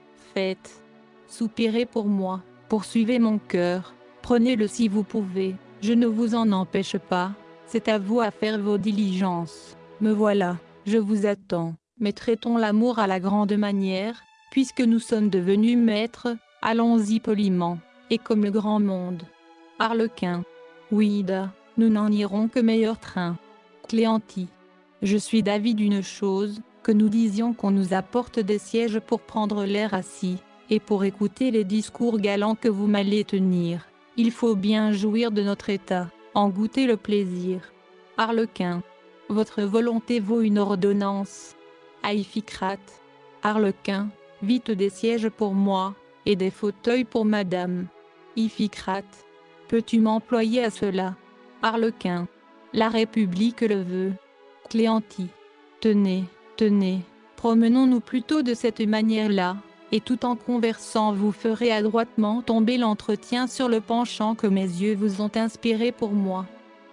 Soupirez pour moi, poursuivez mon cœur, prenez-le si vous pouvez, je ne vous en empêche pas, c'est à vous à faire vos diligences. Me voilà, je vous attends, mais traitons l'amour à la grande manière, puisque nous sommes devenus maîtres, allons-y poliment, et comme le grand monde. Harlequin. Oui, nous n'en irons que meilleur train. Cléanti. Je suis d'avis d'une chose, que nous disions qu'on nous apporte des sièges pour prendre l'air assis, et pour écouter les discours galants que vous m'allez tenir. Il faut bien jouir de notre état, en goûter le plaisir. Harlequin. Votre volonté vaut une ordonnance. Aïphicrate. Harlequin. Vite des sièges pour moi, et des fauteuils pour madame. Iphicrate. Peux-tu m'employer à cela? Harlequin. La République le veut. Cléanti. Tenez, tenez, promenons-nous plutôt de cette manière-là, et tout en conversant vous ferez adroitement tomber l'entretien sur le penchant que mes yeux vous ont inspiré pour moi.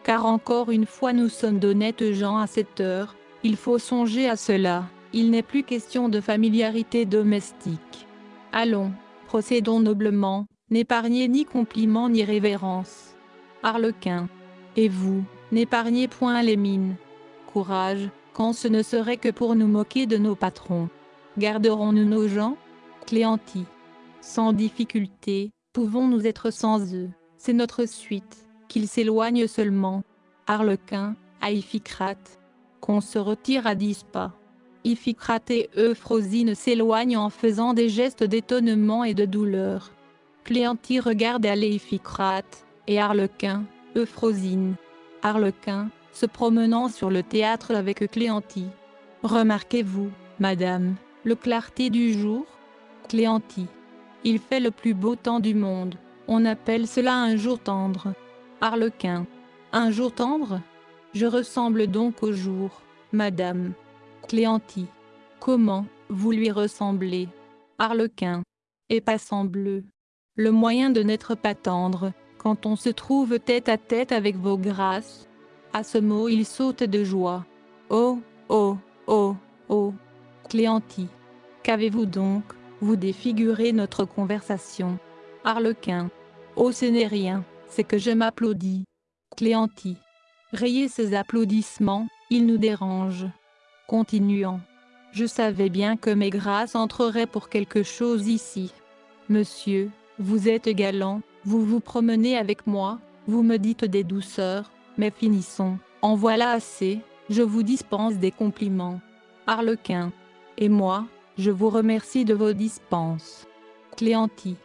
Car encore une fois nous sommes d'honnêtes gens à cette heure, il faut songer à cela, il n'est plus question de familiarité domestique. Allons, procédons noblement, n'épargnez ni compliments ni révérences. Harlequin. Et vous, N'épargnez point les mines. Courage, quand ce ne serait que pour nous moquer de nos patrons. Garderons-nous nos gens? Cléanti. Sans difficulté, pouvons-nous être sans eux. C'est notre suite, qu'ils s'éloignent seulement. Harlequin, à Iphicrate. Qu'on se retire à dix pas. Iphicrate et Euphrosine s'éloignent en faisant des gestes d'étonnement et de douleur. Cléanti regarde aller Iphicrate, et Harlequin, Euphrosine. Harlequin, se promenant sur le théâtre avec Cléanti. Remarquez-vous, madame, le clarté du jour? Cléanti. Il fait le plus beau temps du monde. On appelle cela un jour tendre. Harlequin. Un jour tendre? Je ressemble donc au jour, madame. Cléanti. Comment, vous lui ressemblez? Harlequin. Et passant bleu. Le moyen de n'être pas tendre, quand on se trouve tête à tête avec vos grâces. À ce mot il saute de joie. Oh, oh, oh, oh. Cléanti. Qu'avez-vous donc Vous défigurez notre conversation? Harlequin. Oh ce n'est rien, c'est que je m'applaudis. Cléanti. Rayez ces applaudissements, ils nous dérangent. Continuant. Je savais bien que mes grâces entreraient pour quelque chose ici. Monsieur, vous êtes galant, vous vous promenez avec moi, vous me dites des douceurs, mais finissons, en voilà assez, je vous dispense des compliments. Harlequin. Et moi, je vous remercie de vos dispenses. Cléanti.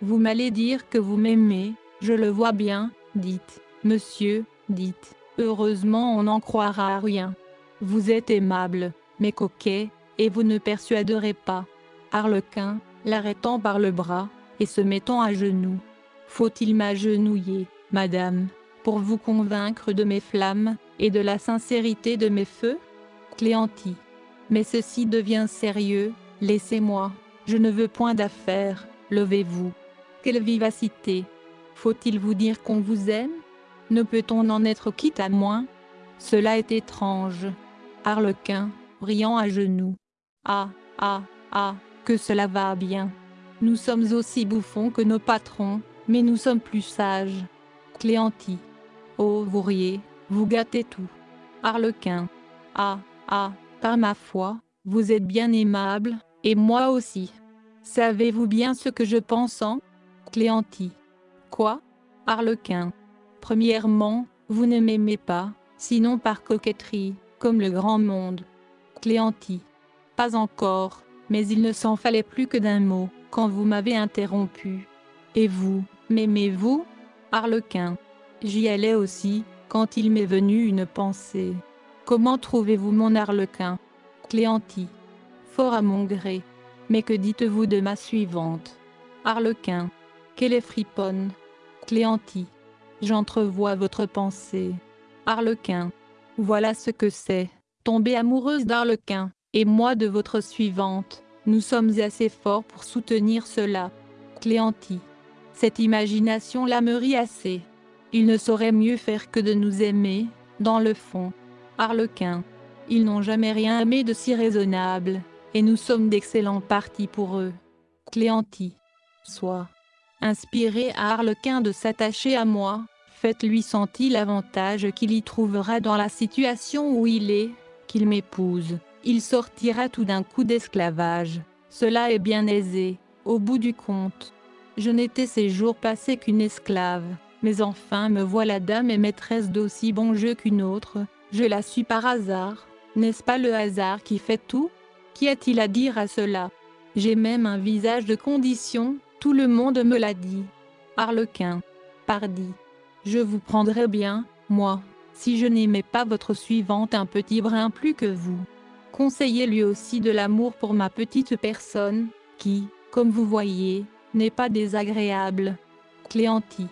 Vous m'allez dire que vous m'aimez, je le vois bien, dites, monsieur, dites, heureusement on n'en croira rien. Vous êtes aimable, mais coquet, et vous ne persuaderez pas. Harlequin, l'arrêtant par le bras, et se mettant à genoux. Faut-il m'agenouiller, madame, pour vous convaincre de mes flammes, et de la sincérité de mes feux Cléanti. Mais ceci devient sérieux, laissez-moi, je ne veux point d'affaires, levez-vous. Quelle vivacité Faut-il vous dire qu'on vous aime? Ne peut-on en être quitte à moins? Cela est étrange. Harlequin, riant à genoux. Ah, ah, ah, que cela va bien. Nous sommes aussi bouffons que nos patrons, mais nous sommes plus sages. Cléanti. Vous riez, vous gâtez tout. Harlequin. Ah, ah, Par ma foi, vous êtes bien aimable, et moi aussi. Savez-vous bien ce que je pense en Cléanti. Quoi? Harlequin. Premièrement, vous ne m'aimez pas, sinon par coquetterie, comme le grand monde. Cléanti. Pas encore, mais il ne s'en fallait plus que d'un mot, quand vous m'avez interrompu. Et vous, m'aimez-vous? Harlequin. J'y allais aussi, quand il m'est venu une pensée. Comment trouvez-vous mon Harlequin Cléanti. Fort à mon gré. Mais que dites-vous de ma suivante? Harlequin. Qu'elle est friponne. Cléanti. J'entrevois votre pensée. Harlequin. Voilà ce que c'est, tomber amoureuse d'Arlequin, et moi de votre suivante. Nous sommes assez forts pour soutenir cela. Cléanti. Cette imagination la me assez. Il ne saurait mieux faire que de nous aimer, dans le fond. Harlequin. Ils n'ont jamais rien aimé de si raisonnable, et nous sommes d'excellents partis pour eux. Cléanti. Soit. Inspiré à Harlequin de s'attacher à moi, faites-lui sentir l'avantage qu'il y trouvera dans la situation où il est, qu'il m'épouse. Il sortira tout d'un coup d'esclavage. Cela est bien aisé, au bout du compte. Je n'étais ces jours passés qu'une esclave, mais enfin me voilà dame et maîtresse d'aussi bon jeu qu'une autre, je la suis par hasard, n'est-ce pas le hasard qui fait tout? Qu'y a-t-il à dire à cela? J'ai même un visage de condition, tout le monde me l'a dit. Harlequin. Pardi. Je vous prendrais bien, moi, si je n'aimais pas votre suivante un petit brin plus que vous. Conseillez-lui aussi de l'amour pour ma petite personne, qui, comme vous voyez, n'est pas désagréable. Cléanti.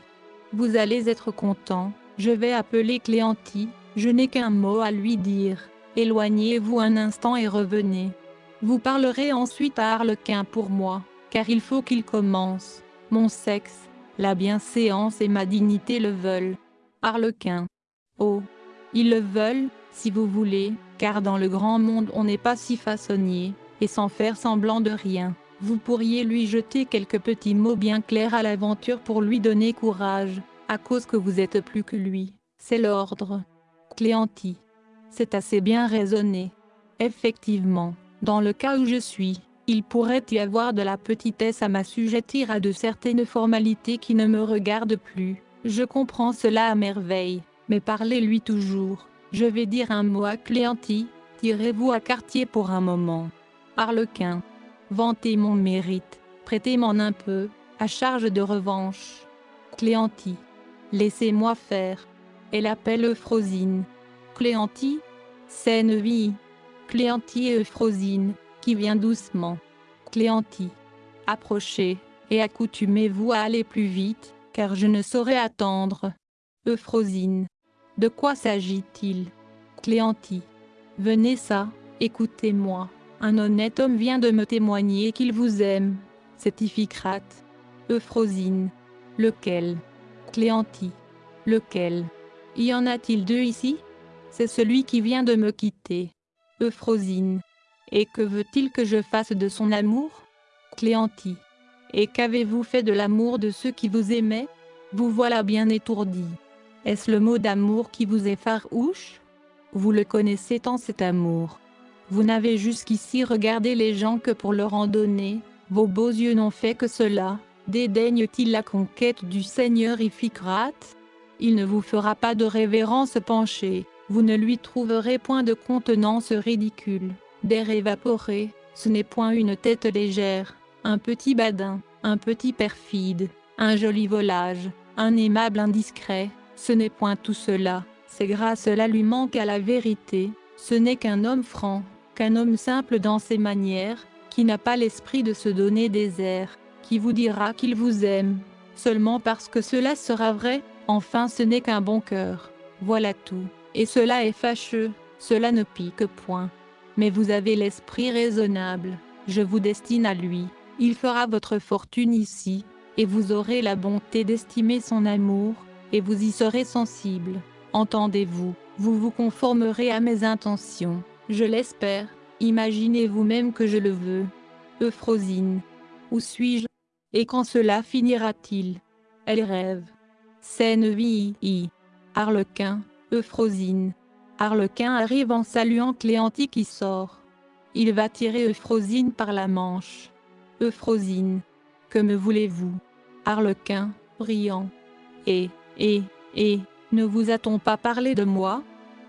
Vous allez être content, je vais appeler Cléanti, je n'ai qu'un mot à lui dire. Éloignez-vous un instant et revenez. Vous parlerez ensuite à Harlequin pour moi, car il faut qu'il commence. Mon sexe, la bienséance et ma dignité le veulent. Harlequin. Oh. Ils le veulent, si vous voulez, car dans le grand monde on n'est pas si façonnier, et sans faire semblant de rien. Vous pourriez lui jeter quelques petits mots bien clairs à l'aventure pour lui donner courage, à cause que vous êtes plus que lui. C'est l'ordre. Cléanti. C'est assez bien raisonné. Effectivement, dans le cas où je suis, il pourrait y avoir de la petitesse à m'assujettir à de certaines formalités qui ne me regardent plus. Je comprends cela à merveille, mais parlez-lui toujours. Je vais dire un mot à Cléanti, tirez-vous à quartier pour un moment. Harlequin. Vantez mon mérite, prêtez-m'en un peu, à charge de revanche. Cléanti. Laissez-moi faire. Elle appelle Euphrosine. Cléanti. vie. Cléanti et Euphrosine qui vient doucement. Cléanti. Approchez, et accoutumez-vous à aller plus vite, car je ne saurais attendre. Euphrosine. De quoi s'agit-il? Cléanti. Venez ça, écoutez-moi. Un honnête homme vient de me témoigner qu'il vous aime. C'est Iphicrate. Euphrosine. Lequel? Cléanti. Lequel? Y en a-t-il deux ici? C'est celui qui vient de me quitter. Euphrosine. Et que veut-il que je fasse de son amour? Cléanti. Et qu'avez-vous fait de l'amour de ceux qui vous aimaient? Vous voilà bien étourdi. Est-ce le mot d'amour qui vous effarouche Vous le connaissez tant cet amour. Vous n'avez jusqu'ici regardé les gens que pour leur en donner, vos beaux yeux n'ont fait que cela. Dédaigne-t-il la conquête du Seigneur Iphicrate? Il ne vous fera pas de révérence penchée, vous ne lui trouverez point de contenance ridicule. D'air évaporé, ce n'est point une tête légère, un petit badin, un petit perfide, un joli volage, un aimable indiscret, ce n'est point tout cela, c'est grâce là lui manque à la vérité, ce n'est qu'un homme franc, homme simple dans ses manières, qui n'a pas l'esprit de se donner des airs, qui vous dira qu'il vous aime, seulement parce que cela sera vrai, enfin ce n'est qu'un bon cœur, voilà tout, et cela est fâcheux, cela ne pique point. Mais vous avez l'esprit raisonnable, je vous destine à lui, il fera votre fortune ici, et vous aurez la bonté d'estimer son amour, et vous y serez sensible. Entendez-vous, vous vous conformerez à mes intentions, je l'espère, imaginez vous-même que je le veux. Euphrosine. Où suis-je? Et quand cela finira-t-il? Elle rêve. Scène vie. Harlequin, Euphrosine. Arlequin arrive en saluant Cléanti qui sort. Il va tirer Euphrosine par la manche. Euphrosine. Que me voulez-vous? Arlequin, riant. Et, et, et, ne vous a-t-on pas parlé de moi?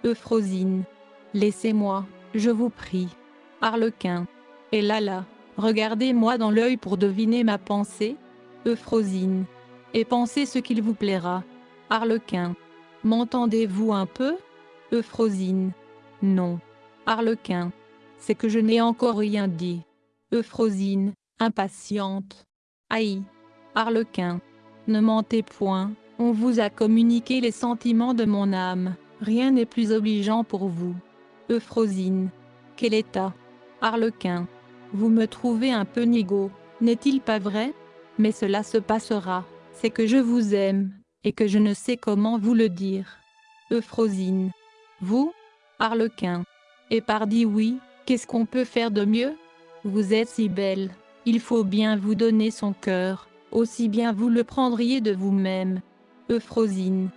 Euphrosine. Laissez-moi, je vous prie. Arlequin. Et là, regardez-moi dans l'œil pour deviner ma pensée. Euphrosine. Et pensez ce qu'il vous plaira. Arlequin. M'entendez-vous un peu? Euphrosine. Non. Arlequin. C'est que je n'ai encore rien dit. Euphrosine, impatiente. Aïe. Arlequin. Ne mentez point, on vous a communiqué les sentiments de mon âme, rien n'est plus obligeant pour vous. Euphrosine. Quel état? Arlequin. Vous me trouvez un peu nigaud, n'est-il pas vrai? Mais cela se passera, c'est que je vous aime, et que je ne sais comment vous le dire. Euphrosine. Vous? Arlequin. Et pardi oui, qu'est-ce qu'on peut faire de mieux? Vous êtes si belle, il faut bien vous donner son cœur, aussi bien vous le prendriez de vous-même. Euphrosine.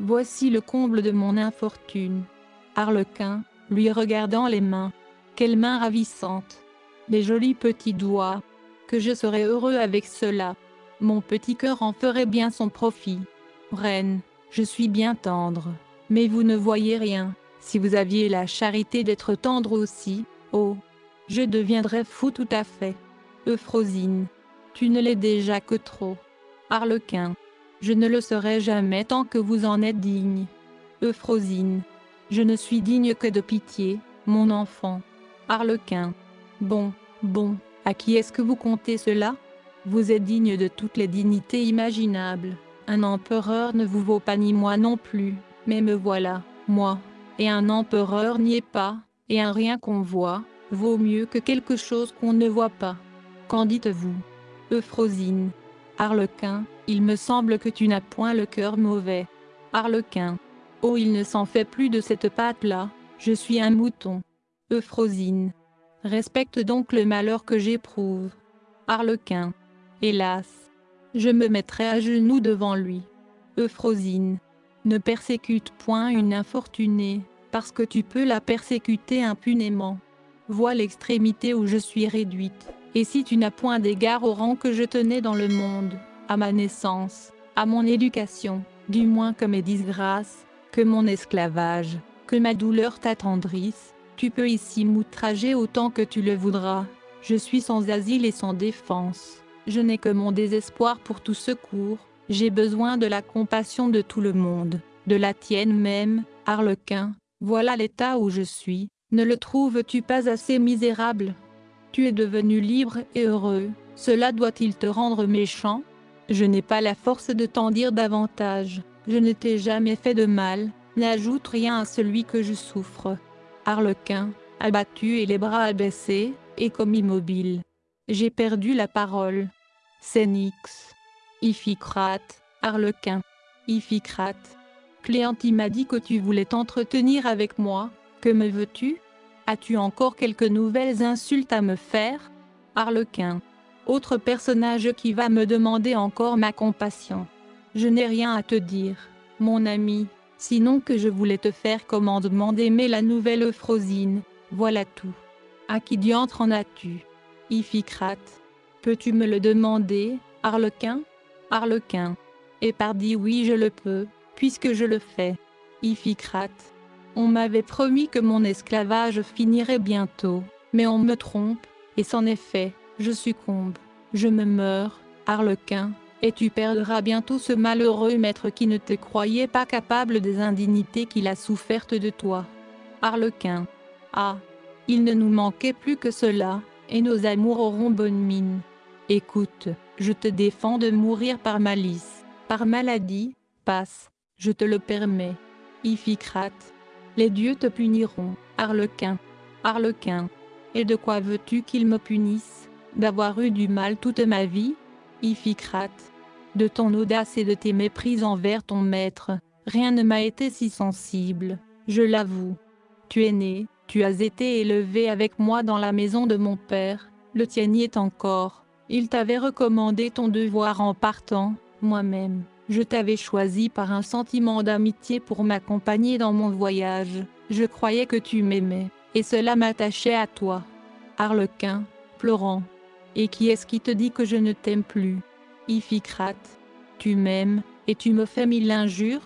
Voici le comble de mon infortune. Arlequin, lui regardant les mains. Quelles mains ravissantes Les jolis petits doigts. Que je serais heureux avec cela. Mon petit cœur en ferait bien son profit. Reine, je suis bien tendre. Mais vous ne voyez rien. Si vous aviez la charité d'être tendre aussi, oh, je deviendrais fou tout à fait. Euphrosine, tu ne l'es déjà que trop. Arlequin, je ne le serai jamais tant que vous en êtes digne. Euphrosine, je ne suis digne que de pitié, mon enfant. Arlequin, bon, bon, à qui est-ce que vous comptez cela? Vous êtes digne de toutes les dignités imaginables. Un empereur ne vous vaut pas ni moi non plus. Mais me voilà, moi, et un empereur n'y est pas, et un rien qu'on voit, vaut mieux que quelque chose qu'on ne voit pas. Qu'en dites-vous? Euphrosine. Arlequin, il me semble que tu n'as point le cœur mauvais. Arlequin. Oh il ne s'en fait plus de cette pâte-là, je suis un mouton. Euphrosine. Respecte donc le malheur que j'éprouve. Arlequin. Hélas. Je me mettrai à genoux devant lui. Euphrosine. Ne persécute point une infortunée, parce que tu peux la persécuter impunément. Vois l'extrémité où je suis réduite, et si tu n'as point d'égard au rang que je tenais dans le monde, à ma naissance, à mon éducation, du moins que mes disgrâces, que mon esclavage, que ma douleur t'attendrisse, tu peux ici m'outrager autant que tu le voudras. Je suis sans asile et sans défense. Je n'ai que mon désespoir pour tout secours, j'ai besoin de la compassion de tout le monde, de la tienne même, Arlequin, voilà l'état où je suis, ne le trouves-tu pas assez misérable? Tu es devenu libre et heureux, cela doit-il te rendre méchant? Je n'ai pas la force de t'en dire davantage, je ne t'ai jamais fait de mal, n'ajoute rien à celui que je souffre. Arlequin, abattu et les bras abaissés, et comme immobile. J'ai perdu la parole. Cénix. Iphicrate, Arlequin. Iphicrate. Cléanti m'a dit que tu voulais t'entretenir avec moi, que me veux-tu? As-tu encore quelques nouvelles insultes à me faire? Arlequin. Autre personnage qui va me demander encore ma compassion. Je n'ai rien à te dire, mon ami, sinon que je voulais te faire commandement d'aimer la nouvelle Euphrosine, voilà tout. À qui diantre en as-tu? Iphicrate. Peux-tu me le demander, Arlequin Arlequin. Et pardi oui je le peux, puisque je le fais. Iphicrate. On m'avait promis que mon esclavage finirait bientôt, mais on me trompe, et c'en est fait, je succombe, je me meurs, Arlequin, et tu perdras bientôt ce malheureux maître qui ne te croyait pas capable des indignités qu'il a souffertes de toi. Arlequin. Ah, il ne nous manquait plus que cela, et nos amours auront bonne mine. Écoute, je te défends de mourir par malice, par maladie, passe, je te le permets. Iphicrate. Les dieux te puniront, Arlequin. Arlequin. Et de quoi veux-tu qu'ils me punissent? D'avoir eu du mal toute ma vie? Iphicrate. De ton audace et de tes méprises envers ton maître, rien ne m'a été si sensible, je l'avoue. Tu es né, tu as été élevé avec moi dans la maison de mon père, le tien y est encore. Il t'avait recommandé ton devoir en partant, moi-même. Je t'avais choisi par un sentiment d'amitié pour m'accompagner dans mon voyage. Je croyais que tu m'aimais, et cela m'attachait à toi. Arlequin, pleurant. Et qui est-ce qui te dit que je ne t'aime plus? Iphicrate. Tu m'aimes, et tu me fais mille injures?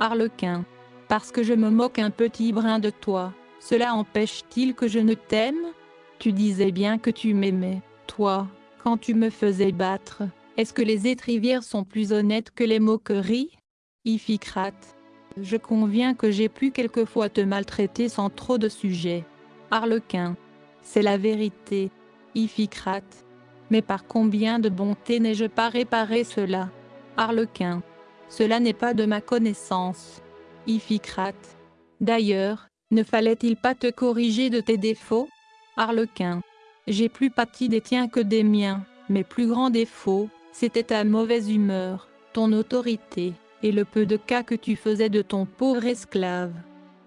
Arlequin. Parce que je me moque un petit brin de toi, cela empêche-t-il que je ne t'aime? Tu disais bien que tu m'aimais, toi, quand tu me faisais battre. Est-ce que les étrivières sont plus honnêtes que les moqueries? Iphicrate. Je conviens que j'ai pu quelquefois te maltraiter sans trop de sujets. Arlequin. C'est la vérité. Iphicrate. Mais par combien de bonté n'ai-je pas réparé cela Arlequin. Cela n'est pas de ma connaissance. Iphicrate. D'ailleurs, ne fallait-il pas te corriger de tes défauts Arlequin. J'ai plus pâti des tiens que des miens. Mes plus grands défauts, c'était ta mauvaise humeur, ton autorité, et le peu de cas que tu faisais de ton pauvre esclave.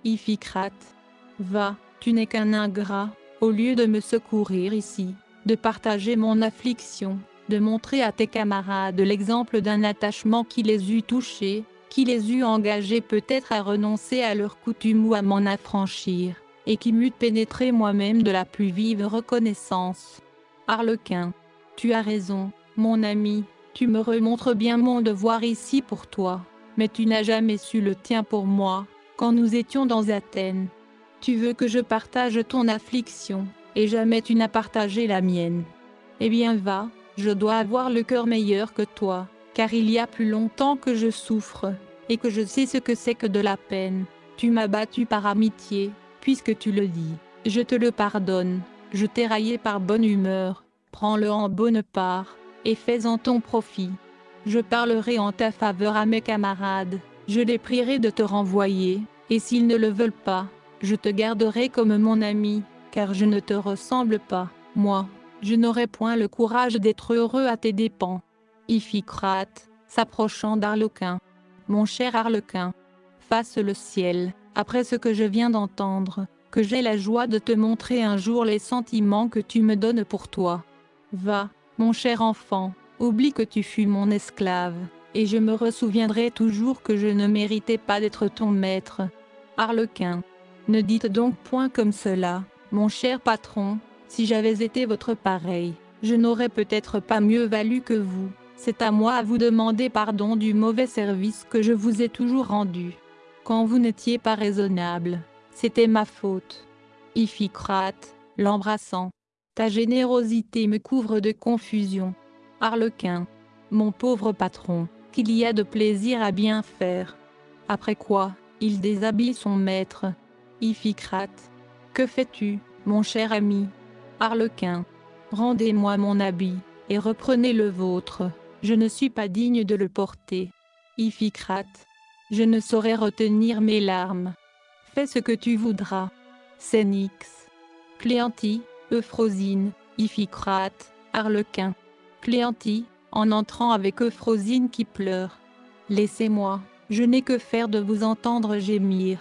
Iphicrate. Va, tu n'es qu'un ingrat, au lieu de me secourir ici, de partager mon affliction, de montrer à tes camarades l'exemple d'un attachement qui les eût touchés, qui les eût engagés peut-être à renoncer à leurs coutumes ou à m'en affranchir, et qui m'eût pénétré moi-même de la plus vive reconnaissance. Arlequin, tu as raison, mon ami, tu me remontres bien mon devoir ici pour toi, mais tu n'as jamais su le tien pour moi, quand nous étions dans Athènes. Tu veux que je partage ton affliction, et jamais tu n'as partagé la mienne. Eh bien va, je dois avoir le cœur meilleur que toi, car il y a plus longtemps que je souffre, et que je sais ce que c'est que de la peine. Tu m'as battu par amitié, puisque tu le dis. Je te le pardonne, je t'ai raillé par bonne humeur, prends-le en bonne part, et fais-en ton profit. Je parlerai en ta faveur à mes camarades, je les prierai de te renvoyer, et s'ils ne le veulent pas, je te garderai comme mon ami, car je ne te ressemble pas, moi, je n'aurai point le courage d'être heureux à tes dépens. Iphicrate, s'approchant d'Arlequin. Mon cher Arlequin, fasse le ciel, après ce que je viens d'entendre, que j'ai la joie de te montrer un jour les sentiments que tu me donnes pour toi. Va, mon cher enfant, oublie que tu fus mon esclave, et je me ressouviendrai toujours que je ne méritais pas d'être ton maître. Arlequin. Ne dites donc point comme cela, mon cher patron, si j'avais été votre pareil, je n'aurais peut-être pas mieux valu que vous. C'est à moi à vous demander pardon du mauvais service que je vous ai toujours rendu. Quand vous n'étiez pas raisonnable, c'était ma faute. Iphicrate, l'embrassant. Ta générosité me couvre de confusion. Arlequin. Mon pauvre patron, qu'il y a de plaisir à bien faire. Après quoi, il déshabille son maître. Iphicrate. Que fais-tu, mon cher ami Arlequin. Rendez-moi mon habit, et reprenez le vôtre. Je ne suis pas digne de le porter. Iphicrate. Je ne saurais retenir mes larmes. Fais ce que tu voudras. Cénix. Cléantie, Euphrosine, Iphicrate, Arlequin. Cléantie, en entrant avec Euphrosine qui pleure. Laissez-moi, je n'ai que faire de vous entendre gémir.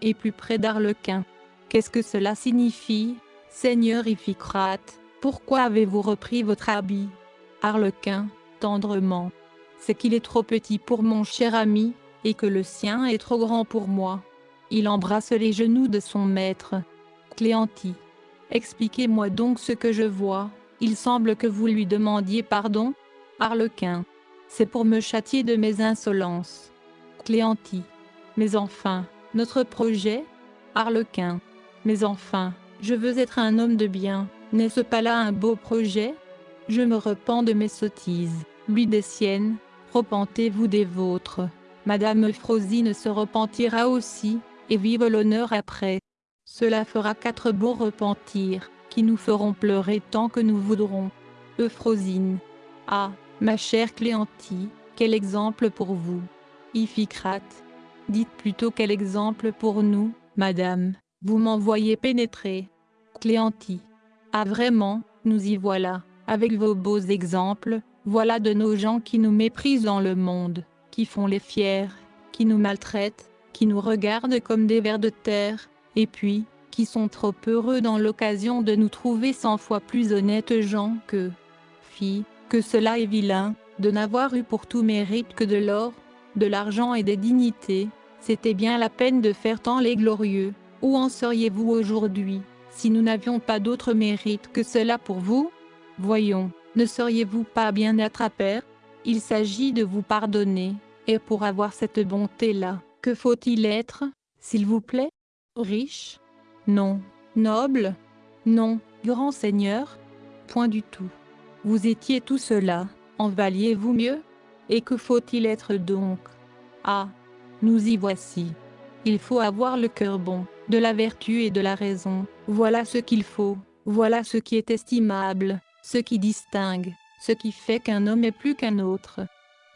Et plus près d'Arlequin. Qu'est-ce que cela signifie, Seigneur Iphicrate, pourquoi avez-vous repris votre habit? Arlequin, tendrement. C'est qu'il est trop petit pour mon cher ami, et que le sien est trop grand pour moi. Il embrasse les genoux de son maître. Cléantie. Expliquez-moi donc ce que je vois. Il semble que vous lui demandiez pardon? Arlequin. C'est pour me châtier de mes insolences. Cléantie. Mais enfin, notre projet? Arlequin. Mais enfin, je veux être un homme de bien, n'est-ce pas là un beau projet? Je me repens de mes sottises, lui des siennes, repentez-vous des vôtres. Madame Euphrosine se repentira aussi, et vive l'honneur après. Cela fera quatre beaux repentirs, qui nous feront pleurer tant que nous voudrons. Euphrosine. Ah, ma chère Cléantie, quel exemple pour vous? Iphicrate. Dites plutôt quel exemple pour nous, madame. Vous m'envoyez pénétrer. Cléantie. Ah vraiment, nous y voilà, avec vos beaux exemples, voilà de nos gens qui nous méprisent dans le monde, qui font les fiers, qui nous maltraitent, qui nous regardent comme des vers de terre, et puis, qui sont trop heureux dans l'occasion de nous trouver cent fois plus honnêtes gens que... Fi, que cela est vilain, de n'avoir eu pour tout mérite que de l'or, de l'argent et des dignités, C'était bien la peine de faire tant les glorieux. Où en seriez-vous aujourd'hui, si nous n'avions pas d'autre mérite que cela pour vous? Voyons, ne seriez-vous pas bien être à Père Il s'agit de vous pardonner, et pour avoir cette bonté-là, que faut-il être, s'il vous plaît? Riche? Non. Noble? Non. Grand Seigneur? Point du tout. Vous étiez tout cela, en valiez-vous mieux? Et que faut-il être donc? Ah Nous y voici. Il faut avoir le cœur bon, de la vertu et de la raison, voilà ce qu'il faut, voilà ce qui est estimable, ce qui distingue, ce qui fait qu'un homme est plus qu'un autre.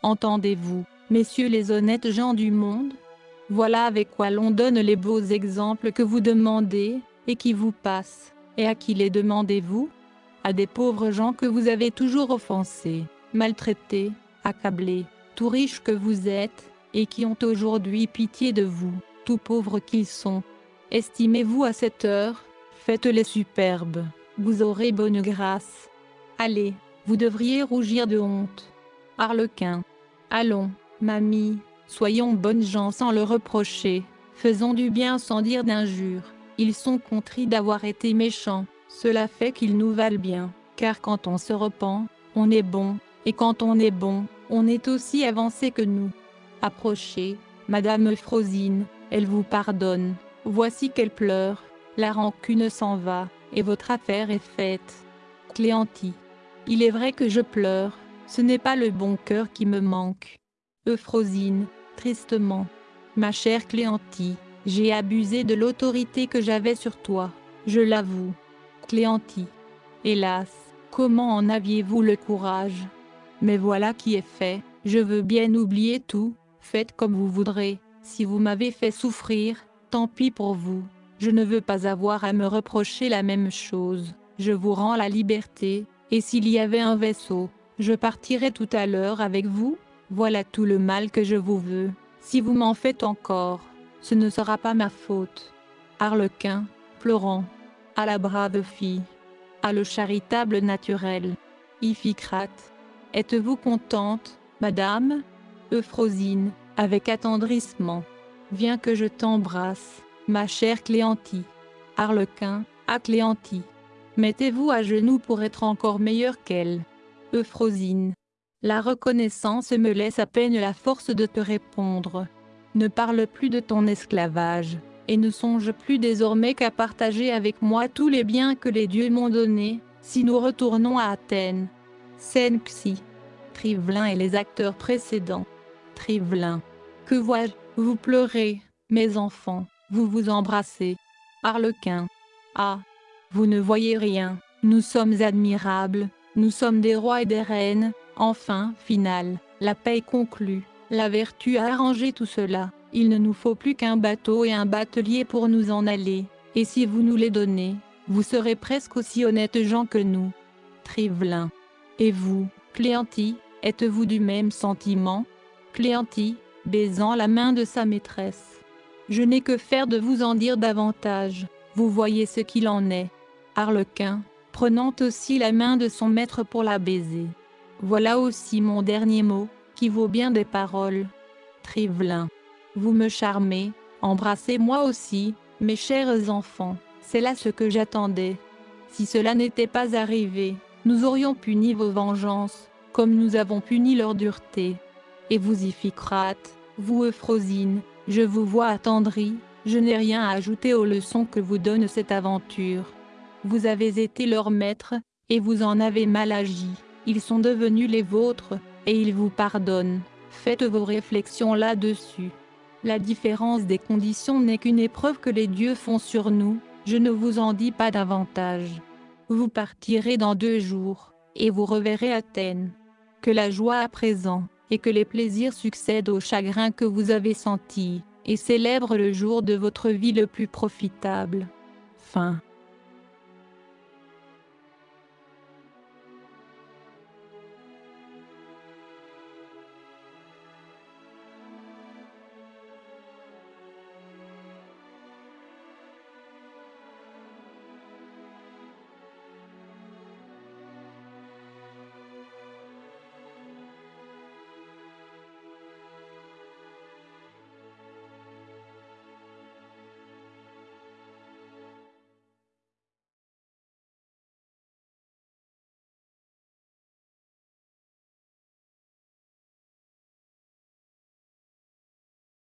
Entendez-vous, messieurs les honnêtes gens du monde? Voilà avec quoi l'on donne les beaux exemples que vous demandez, et qui vous passent. Et à qui les demandez-vous? À des pauvres gens que vous avez toujours offensés, maltraités, accablés, tout riches que vous êtes, et qui ont aujourd'hui pitié de vous, tout pauvres qu'ils sont. Estimez-vous à cette heure, faites-les superbes, vous aurez bonne grâce. Allez, vous devriez rougir de honte. Harlequin. Allons, mamie, soyons bonnes gens sans le reprocher, faisons du bien sans dire d'injures. Ils sont contris d'avoir été méchants, cela fait qu'ils nous valent bien, car quand on se repent, on est bon, et quand on est bon, on est aussi avancé que nous. Approchez, Madame Euphrosine, elle vous pardonne, voici qu'elle pleure, la rancune s'en va, et votre affaire est faite. Cléantie. Il est vrai que je pleure, ce n'est pas le bon cœur qui me manque. Euphrosine, tristement. Ma chère Cléantie, j'ai abusé de l'autorité que j'avais sur toi, je l'avoue. Cléantie. Hélas, comment en aviez-vous le courage? Mais voilà qui est fait, je veux bien oublier tout, faites comme vous voudrez, si vous m'avez fait souffrir, tant pis pour vous, je ne veux pas avoir à me reprocher la même chose, je vous rends la liberté, et s'il y avait un vaisseau, je partirais tout à l'heure avec vous, voilà tout le mal que je vous veux, si vous m'en faites encore ce ne sera pas ma faute. Harlequin, pleurant. À la brave fille. À le charitable naturel. Iphicrate. Êtes-vous contente, madame? Euphrosine, avec attendrissement. Viens que je t'embrasse, ma chère Cléantie. Harlequin, à Cléantie. Mettez-vous à genoux pour être encore meilleure qu'elle. Euphrosine. La reconnaissance me laisse à peine la force de te répondre. Ne parle plus de ton esclavage, et ne songe plus désormais qu'à partager avec moi tous les biens que les dieux m'ont donnés, si nous retournons à Athènes. Scène Xi. Trivelin et les acteurs précédents. Trivelin. Que vois-je? Vous pleurez, mes enfants, vous vous embrassez. Harlequin. Ah Vous ne voyez rien, nous sommes admirables, nous sommes des rois et des reines, enfin, finale, la paix conclue. La vertu a arrangé tout cela, il ne nous faut plus qu'un bateau et un batelier pour nous en aller, et si vous nous les donnez, vous serez presque aussi honnêtes gens que nous. Trivelin. Et vous, Cléantie, êtes-vous du même sentiment? Cléantie, baisant la main de sa maîtresse. Je n'ai que faire de vous en dire davantage, vous voyez ce qu'il en est. Harlequin, prenant aussi la main de son maître pour la baiser. Voilà aussi mon dernier mot, qui vaut bien des paroles. Trivelin. Vous me charmez, embrassez-moi aussi, mes chers enfants, c'est là ce que j'attendais. Si cela n'était pas arrivé, nous aurions puni vos vengeances, comme nous avons puni leur dureté. Et vous Iphicrate, vous Euphrosine, je vous vois attendri, je n'ai rien à ajouter aux leçons que vous donne cette aventure. Vous avez été leur maître, et vous en avez mal agi, ils sont devenus les vôtres, et il vous pardonne. Faites vos réflexions là-dessus. La différence des conditions n'est qu'une épreuve que les dieux font sur nous, je ne vous en dis pas davantage. Vous partirez dans deux jours, et vous reverrez Athènes. Que la joie à présent, et que les plaisirs succèdent aux chagrins que vous avez sentis, et célèbre le jour de votre vie le plus profitable. Fin.